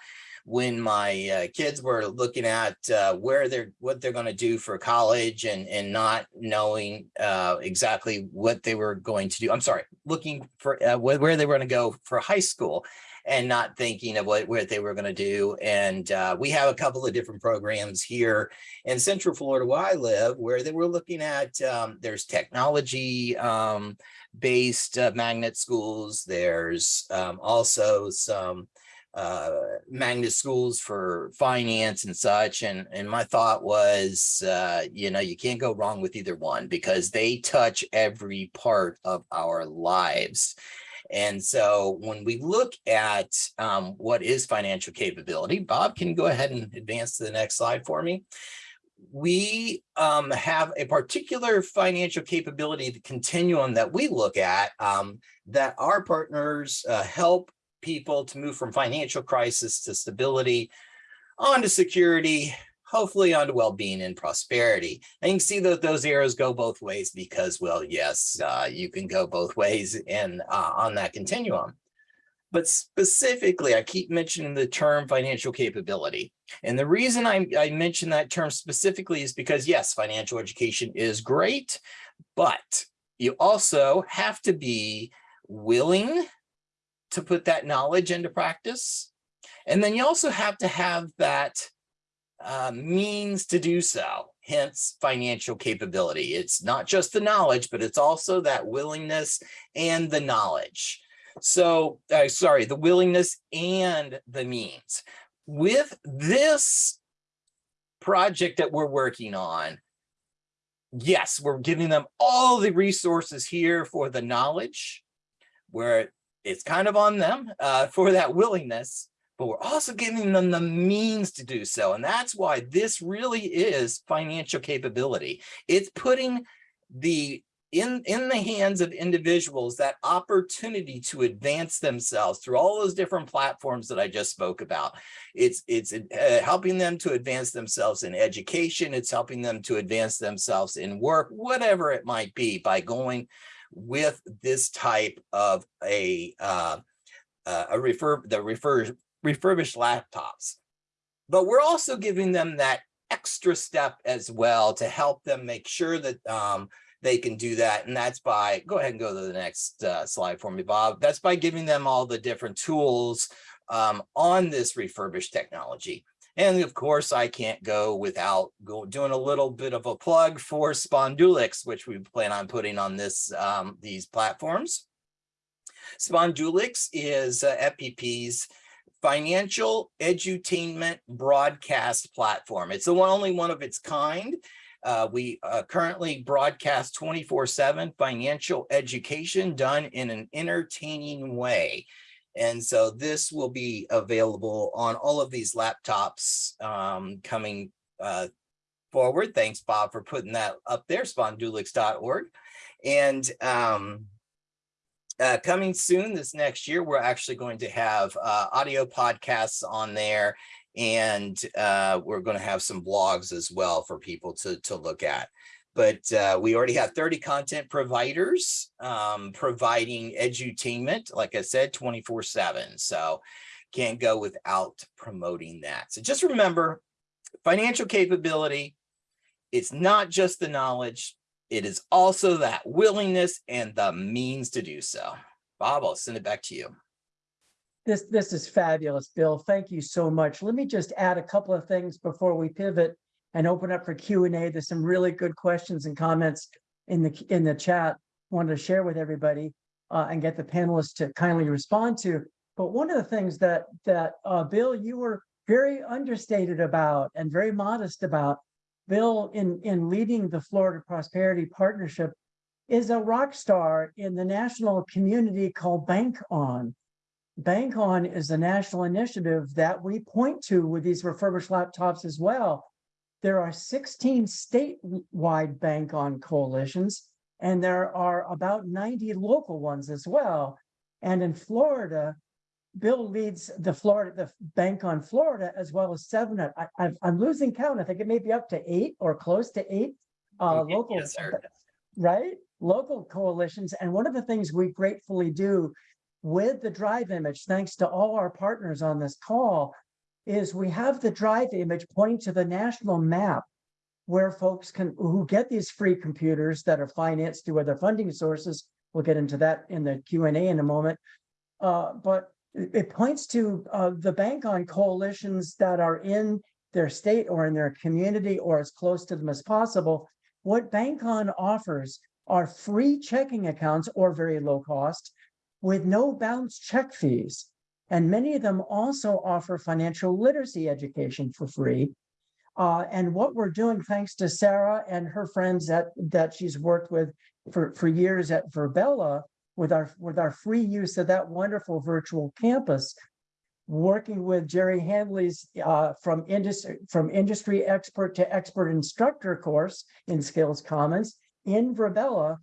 when my uh, kids were looking at uh, where they're what they're going to do for college and and not knowing uh, exactly what they were going to do. I'm sorry, looking for uh, where they were going to go for high school and not thinking of what, what they were going to do. And uh, we have a couple of different programs here in Central Florida where I live, where they were looking at, um, there's technology um, based uh, magnet schools. There's um, also some uh, magnet schools for finance and such. And, and my thought was, uh, you know, you can't go wrong with either one because they touch every part of our lives. And so when we look at um, what is financial capability, Bob, can go ahead and advance to the next slide for me? We um, have a particular financial capability continuum that we look at um, that our partners uh, help people to move from financial crisis to stability onto security hopefully onto well-being and prosperity. And you can see that those arrows go both ways because, well, yes, uh, you can go both ways and uh, on that continuum. But specifically, I keep mentioning the term financial capability. And the reason I, I mention that term specifically is because, yes, financial education is great, but you also have to be willing to put that knowledge into practice. And then you also have to have that uh, means to do so, hence financial capability. It's not just the knowledge, but it's also that willingness and the knowledge. So, uh, sorry, the willingness and the means. With this project that we're working on, yes, we're giving them all the resources here for the knowledge, where it's kind of on them uh, for that willingness, but we're also giving them the means to do so. And that's why this really is financial capability. It's putting the in in the hands of individuals that opportunity to advance themselves through all those different platforms that I just spoke about. It's it's uh, helping them to advance themselves in education. It's helping them to advance themselves in work, whatever it might be, by going with this type of a uh, uh, a refer the refer refurbished laptops. But we're also giving them that extra step as well to help them make sure that um, they can do that. And that's by, go ahead and go to the next uh, slide for me, Bob. That's by giving them all the different tools um, on this refurbished technology. And of course, I can't go without go, doing a little bit of a plug for Spondulix, which we plan on putting on this um, these platforms. Spondulix is uh, FPP's financial edutainment broadcast platform. It's the one, only one of its kind. Uh, we uh, currently broadcast 24 seven financial education done in an entertaining way. And so this will be available on all of these laptops um, coming uh, forward. Thanks, Bob, for putting that up there, spondulix.org. And um, uh, coming soon this next year, we're actually going to have uh, audio podcasts on there and uh, we're going to have some blogs as well for people to, to look at. But uh, we already have 30 content providers um, providing edutainment, like I said, 24 seven. So can't go without promoting that. So just remember financial capability. It's not just the knowledge. It is also that willingness and the means to do so. Bob, I'll send it back to you. This, this is fabulous, Bill. Thank you so much. Let me just add a couple of things before we pivot and open up for Q and A. There's some really good questions and comments in the, in the chat. Wanted to share with everybody uh, and get the panelists to kindly respond to. But one of the things that, that, uh, Bill, you were very understated about and very modest about, Bill, in, in leading the Florida Prosperity Partnership, is a rock star in the national community called Bank On. Bank On is a national initiative that we point to with these refurbished laptops as well. There are 16 statewide Bank On coalitions, and there are about 90 local ones as well. And in Florida, Bill leads the Florida, the Bank on Florida, as well as seven. I, I'm losing count. I think it may be up to eight or close to eight uh, Yes, local, sir. right? Local coalitions. And one of the things we gratefully do with the drive image, thanks to all our partners on this call, is we have the drive image pointing to the national map where folks can, who get these free computers that are financed through other funding sources. We'll get into that in the Q and A in a moment. Uh, but it points to uh, the bank on coalitions that are in their state or in their community or as close to them as possible. What Bank On offers are free checking accounts or very low cost with no bounce check fees. And many of them also offer financial literacy education for free. Uh, and what we're doing, thanks to Sarah and her friends that, that she's worked with for, for years at Virbela, with our, with our free use of that wonderful virtual campus, working with Jerry Hanley's uh, from industry, from industry expert to expert instructor course in Skills Commons in Virbela,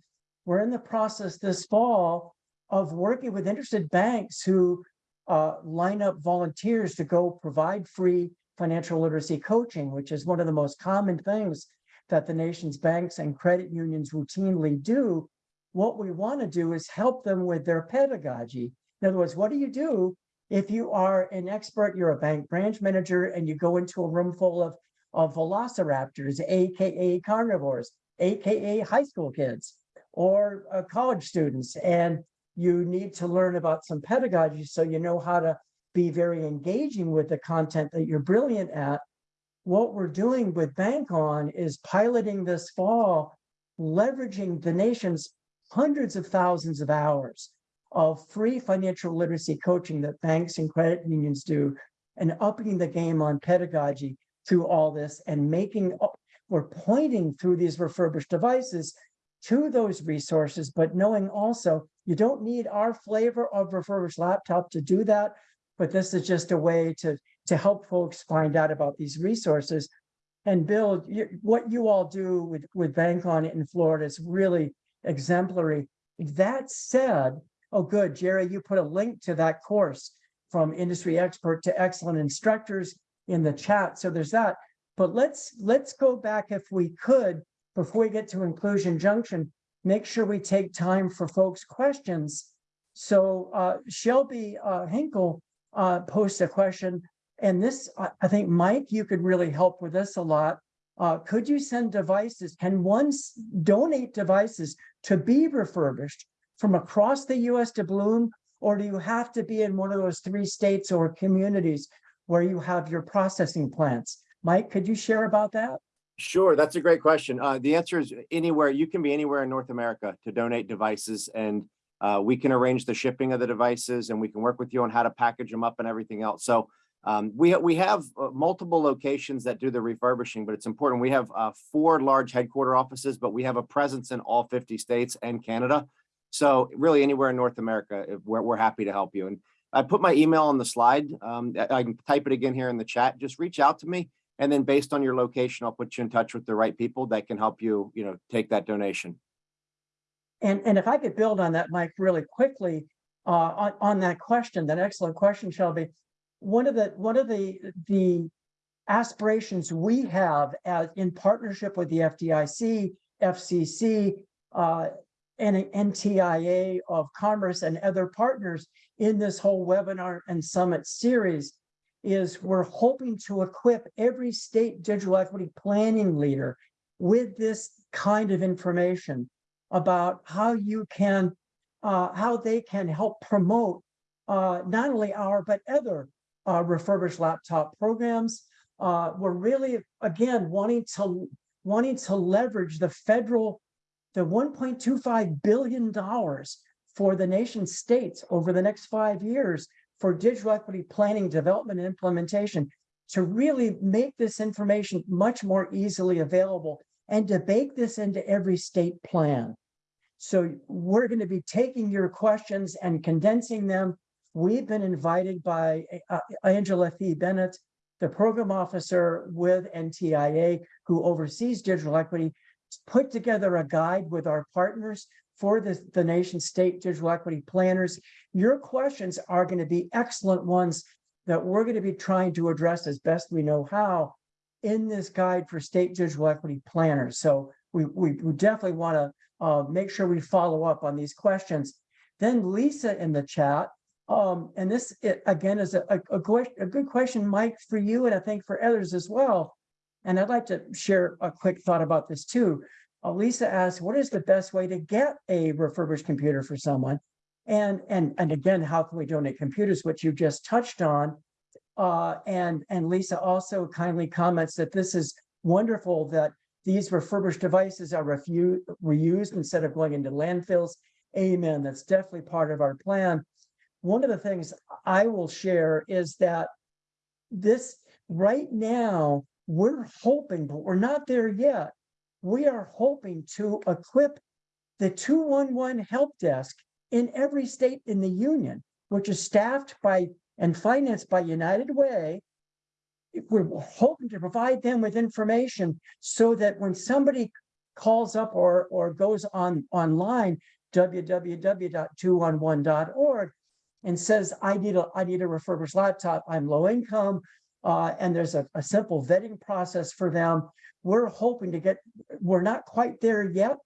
we're in the process this fall of working with interested banks who uh, line up volunteers to go provide free financial literacy coaching, which is one of the most common things that the nation's banks and credit unions routinely do. What we want to do is help them with their pedagogy. In other words, what do you do if you are an expert, you're a bank branch manager, and you go into a room full of, of velociraptors, AKA carnivores, AKA high school kids or uh, college students, and you need to learn about some pedagogy so you know how to be very engaging with the content that you're brilliant at. What we're doing with Bank On is piloting this fall, leveraging the nation's hundreds of thousands of hours of free financial literacy coaching that banks and credit unions do and upping the game on pedagogy through all this and making, we're pointing through these refurbished devices to those resources, but knowing also you don't need our flavor of refurbished laptop to do that. But this is just a way to, to help folks find out about these resources. And you, what you all do with, with Bank on it in Florida is really exemplary. That said, oh, good, Jerry, you put a link to that course from industry expert to excellent instructors in the chat. So there's that. But let's, let's go back if we could, before we get to inclusion junction, make sure we take time for folks' questions. So uh, Shelby uh, Hinkle uh, posts a question, and this, I, think, Mike, you could really help with this a lot. Uh, could you send devices? Can one donate devices to be refurbished from across the US to Bloom? Or do you have to be in one of those three states or communities where you have your processing plants? Mike, could you share about that? Sure, that's a great question. Uh, the answer is anywhere, you can be anywhere in North America to donate devices and uh, we can arrange the shipping of the devices and we can work with you on how to package them up and everything else. So um, we, we have uh, multiple locations that do the refurbishing, but it's important. We have uh, four large headquarter offices, but we have a presence in all 50 states and Canada. So really anywhere in North America, we're, we're happy to help you. And I put my email on the slide. Um, I can type it again here in the chat. Just reach out to me. And then based on your location, I'll put you in touch with the right people that can help you, you know, take that donation. And, and if I could build on that, Mike, really quickly, uh, on, on that question, that excellent question, Shelby. One of the, one of the, the aspirations we have as in partnership with the FDIC, FCC, uh, and NTIA of Commerce and other partners in this whole webinar and summit series is we're hoping to equip every state digital equity planning leader with this kind of information about how you can, uh, how they can help promote uh, not only our, but other uh, refurbished laptop programs. Uh, we're really, again, wanting to, wanting to leverage the federal, the $1.25 billion for the nation states over the next five years for digital equity planning, development, and implementation to really make this information much more easily available and to bake this into every state plan. So we're going to be taking your questions and condensing them. We've been invited by uh, Angela Thi Bennett, the program officer with NTIA, who oversees digital equity, to put together a guide with our partners for the, the nation state digital equity planners. Your questions are going to be excellent ones that we're going to be trying to address as best we know how in this guide for state digital equity planners. So we, we, we definitely want to uh, make sure we follow up on these questions. Then Lisa in the chat, um, and this it, again is a, a, a, good question, Mike, for you, and I think for others as well. And I'd like to share a quick thought about this too. Uh, Lisa asked, what is the best way to get a refurbished computer for someone? And, and, and again, how can we donate computers, which you just touched on? Uh, and, and Lisa also kindly comments that this is wonderful that these refurbished devices are refu- reused instead of going into landfills. Amen. That's definitely part of our plan. One of the things I will share is that this right now, we're hoping, but we're not there yet. We are hoping to equip the 211 help desk in every state in the union, which is staffed by and financed by United Way. We're hoping to provide them with information so that when somebody calls up or, or goes on online, www.211.org, and says, I need a, I need a refurbished laptop, I'm low income, uh, and there's a, a simple vetting process for them. We're hoping to get, we're not quite there yet.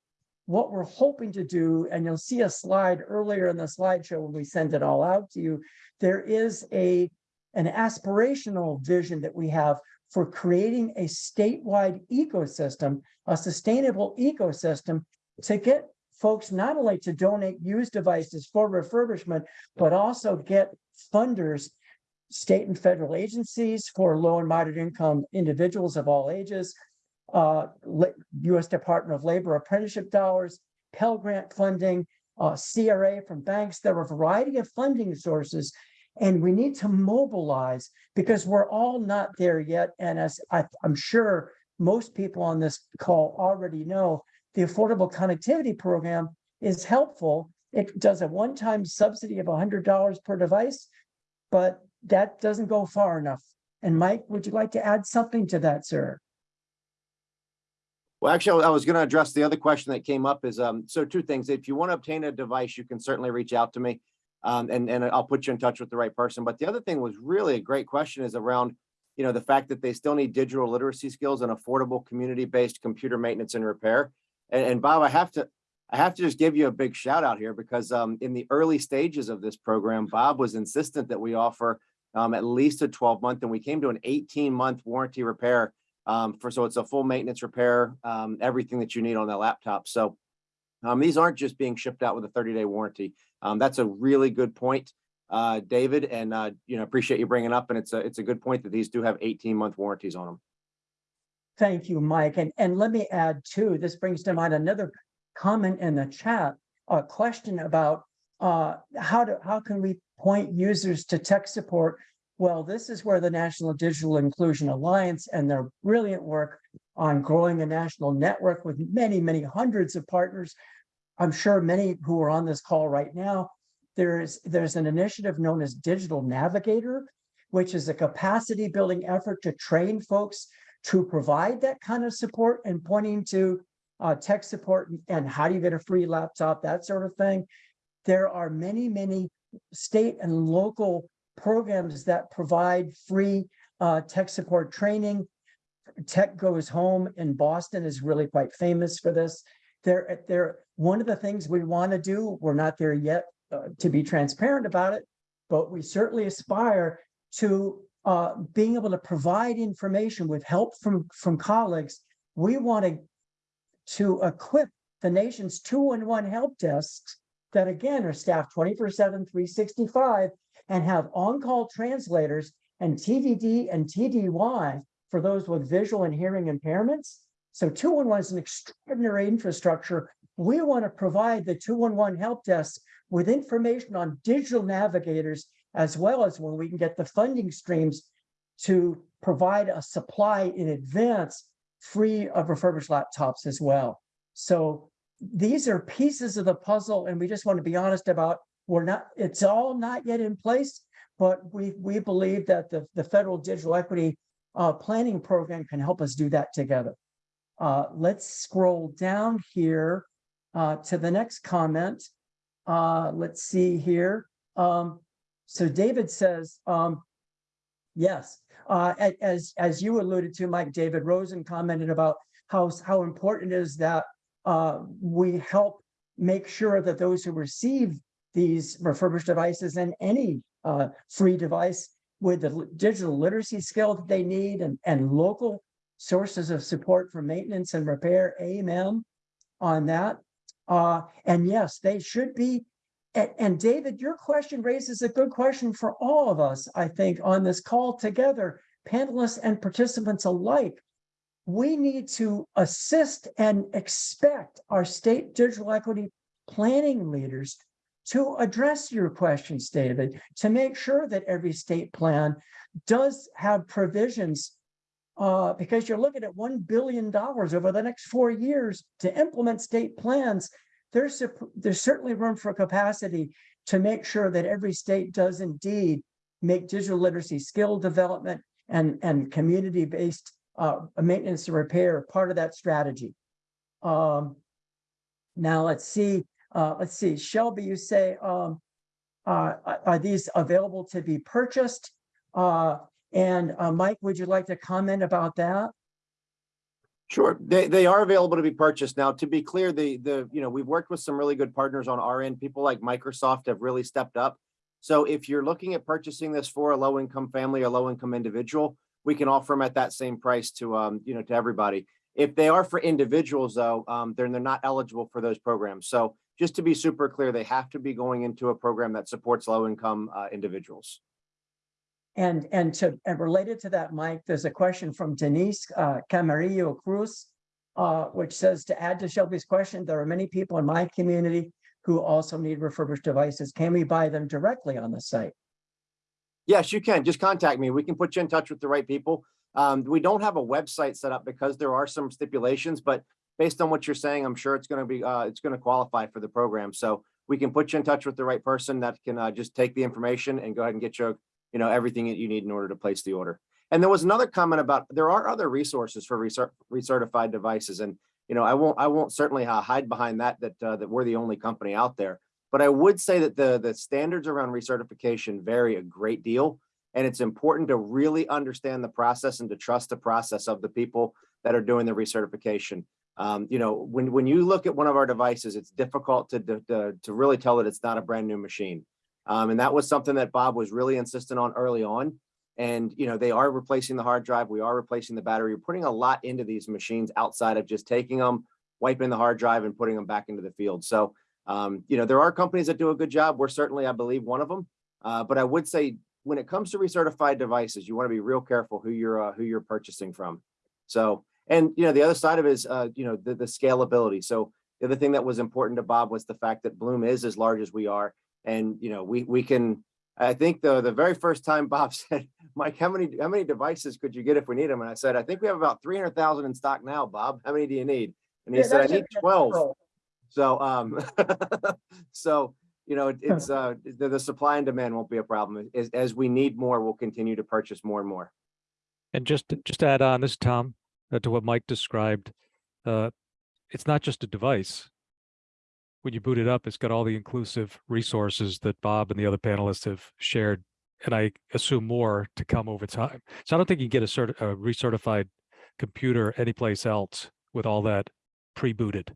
What we're hoping to do, and you'll see a slide earlier in the slideshow when we send it all out to you, there is a an aspirational vision that we have for creating a statewide ecosystem, a sustainable ecosystem to get folks not only to donate used devices for refurbishment, but also get funders, state and federal agencies for low and moderate income individuals of all ages, uh, U.S. Department of Labor apprenticeship dollars, Pell Grant funding, uh, CRA, from banks. There are a variety of funding sources. And we need to mobilize because we're all not there yet. And as I, I'm sure most people on this call already know, the Affordable Connectivity Program is helpful. It does a one-time subsidy of hundred dollars per device, but that doesn't go far enough. And Mike, would you like to add something to that, sir? Well, actually, I was going to address the other question that came up is, um, so two things. If you want to obtain a device, you can certainly reach out to me. Um, and, and I'll put you in touch with the right person. But the other thing was really a great question is around, you know, the fact that they still need digital literacy skills and affordable community-based computer maintenance and repair. And, and Bob, I have to, I have to just give you a big shout out here because, um, in the early stages of this program, Bob was insistent that we offer, um, at least a twelve month and we came to an eighteen month warranty repair um, for, so it's a full maintenance repair, um, everything that you need on that laptop. So um, these aren't just being shipped out with a thirty day warranty. Um, that's a really good point, uh, David, and, uh, you know, appreciate you bringing up. And it's a, it's a good point that these do have eighteen month warranties on them. Thank you, Mike. And, and let me add too, this brings to mind another comment in the chat, a question about uh, how to, how can we point users to tech support? Well, this is where the National Digital Inclusion Alliance and their brilliant work on growing a national network with many, many hundreds of partners. I'm sure many who are on this call right now, there is, there's an initiative known as Digital Navigator, which is a capacity building effort to train folks to provide that kind of support and pointing to uh, tech support and how do you get a free laptop, that sort of thing. There are many, many state and local programs that provide free uh, tech support training. Tech Goes Home in Boston is really quite famous for this. There, there, one of the things we want to do, we're not there yet uh, to be transparent about it, but we certainly aspire to uh, being able to provide information with help from, from colleagues. We want to, to equip the nation's two-in-one help desks that again are staffed 24 7, 365 and have on-call translators and TVD and TDY for those with visual and hearing impairments. So 211 is an extraordinary infrastructure. We want to provide the 211 help desk with information on digital navigators, as well as when we can get the funding streams to provide a supply in advance free of refurbished laptops as well. So these are pieces of the puzzle, and we just want to be honest about we're not, it's all not yet in place, but we we believe that the, the federal digital equity uh, planning program can help us do that together. Uh, let's scroll down here uh, to the next comment. Uh, let's see here. Um, so David says, um, yes, uh, as as you alluded to, Mike, David Rosen commented about how how important is that uh, we help make sure that those who receive these refurbished devices and any uh, free device with the digital literacy skill that they need and, and local sources of support for maintenance and repair, amen on that. Uh, and yes, they should be. And, and David, your question raises a good question for all of us, I think, on this call together, panelists and participants alike we need to assist and expect our state digital equity planning leaders to address your questions, David, to make sure that every state plan does have provisions uh, because you're looking at $1 billion over the next four years to implement state plans. There's, there's certainly room for capacity to make sure that every state does indeed make digital literacy skill development and, and community-based uh, maintenance and repair part of that strategy. Um, now let's see, uh, let's see, Shelby, you say, um, uh, are- these available to be purchased? Uh, and, uh, Mike, would you like to comment about that? Sure, they, they are available to be purchased. Now, to be clear, the, the, you know, we've worked with some really good partners on our end. People like Microsoft have really stepped up. So if you're looking at purchasing this for a low-income family or low-income individual, we can offer them at that same price to, um, you know, to everybody. If they are for individuals though, um, then they're not eligible for those programs. So just to be super clear, they have to be going into a program that supports low-income, uh, individuals. And, and to, and related to that, Mike, there's a question from Denise uh, Camarillo Cruz, uh, which says to add to Shelby's question, there are many people in my community who also need refurbished devices? Can we buy them directly on the site? Yes, you can. Just contact me. We can put you in touch with the right people. Um, we don't have a website set up because there are some stipulations, but based on what you're saying, I'm sure it's gonna be, uh, it's gonna qualify for the program. So we can put you in touch with the right person that can, uh, just take the information and go ahead and get you, you know, everything that you need in order to place the order. And there was another comment about, there are other resources for recert- recertified devices and, you know, I won't, I won't certainly uh, hide behind that, that, uh, that we're the only company out there. But I would say that the, the standards around recertification vary a great deal. And it's important to really understand the process and to trust the process of the people that are doing the recertification. Um, you know, when, when you look at one of our devices, it's difficult to, to, to really tell that it's not a brand new machine. Um, and that was something that Bob was really insistent on early on. And, you know, they are replacing the hard drive. We are replacing the battery. We're putting a lot into these machines outside of just taking them, wiping the hard drive and putting them back into the field. So, um, you know, there are companies that do a good job. We're certainly, I believe, one of them. Uh, but I would say when it comes to recertified devices, you want to be real careful who you're, uh, who you're purchasing from. So, and, you know, the other side of it is, uh, you know, the, the scalability. So the other thing that was important to Bob was the fact that Bloom is as large as we are. And, you know, we, we can, I think the, the very first time Bob said, Mike, how many, how many devices could you get if we need them? And I said, I think we have about 300,000 in stock now, Bob. How many do you need? And he Yeah, said, I need 12. So, um, so, you know, it- it's, uh, the, the supply and demand won't be a problem. As, as we need more, we'll continue to purchase more and more. And just, to- just add on this, Tom, uh, to what Mike described, uh, it's not just a device. When you boot it up, it's got all the inclusive resources that Bob and the other panelists have shared, and I assume more to come over time. So I don't think you can get a cert, a recertified computer anyplace else with all that pre-booted.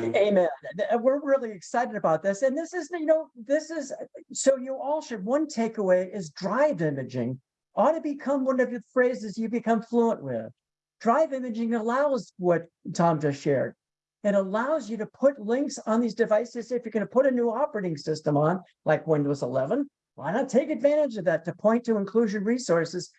Amen. Uh, We're really excited about this. And this is, you know, this is, so you all should, one takeaway is drive imaging ought to become one of the phrases you become fluent with. Drive imaging allows what Tom just shared. It allows you to put links on these devices. If you're going to put a new operating system on, like Windows 11, why not take advantage of that to point to inclusion resources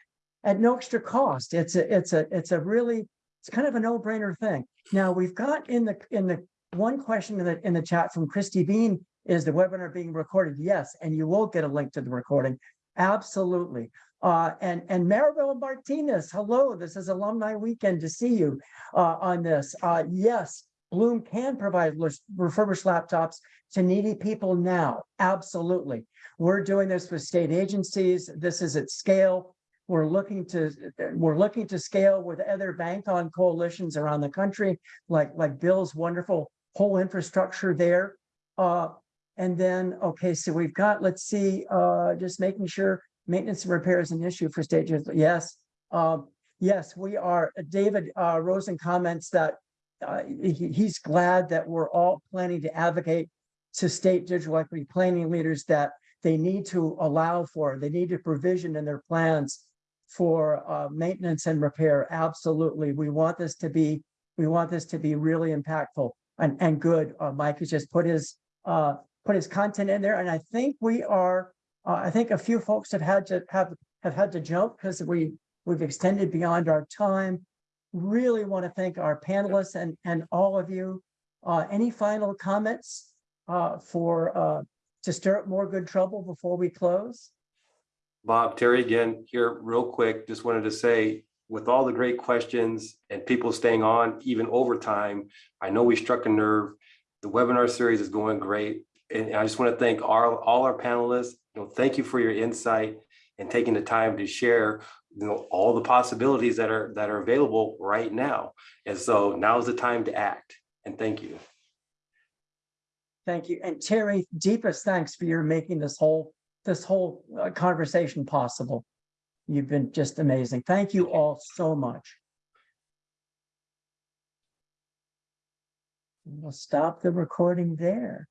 at no extra cost? It's a, it's a, it's a really, it's kind of a no-brainer thing. Now, we've got in the, in the, one question in the, in the chat from Christy Bean, is the webinar being recorded? Yes, and you will get a link to the recording. Absolutely. Uh, and, and Maribel Martinez, hello, this is alumni weekend to see you, uh, on this. Uh, yes, Bloom can provide refurbished laptops to needy people now. Absolutely. We're doing this with state agencies. This is at scale. We're looking to, we're looking to scale with other bank-on coalitions around the country, like, like Bill's wonderful whole infrastructure there. Uh, and then, okay, so we've got, let's see, uh, just making sure maintenance and repair is an issue for state. Yes, um, yes, we are. David, uh, Rosen comments that uh, he- he's glad that we're all planning to advocate to state digital equity planning leaders that they need to allow for, they need to provision in their plans for uh, maintenance and repair. Absolutely. We want this to be, we want this to be really impactful and, and good. Uh, Mike has just put his, uh, put his content in there. And I think we are, uh, I think a few folks have had to have, have had to jump because we, we've extended beyond our time. Really want to thank our panelists and, and all of you. Uh, any final comments, uh, for, uh, to stir up more good trouble before we close? Bob, Terry again, here real quick, just wanted to say, with all the great questions and people staying on even overtime, I know we struck a nerve. The webinar series is going great. And I just want to thank our, all our panelists, you know, thank you for your insight and taking the time to share, you know, all the possibilities that are, that are available right now. And so now is the time to act. And thank you. Thank you. And Terry, deepest thanks for your making this whole, this whole uh, conversation possible. You've been just amazing. Thank you all so much. We'll stop the recording there.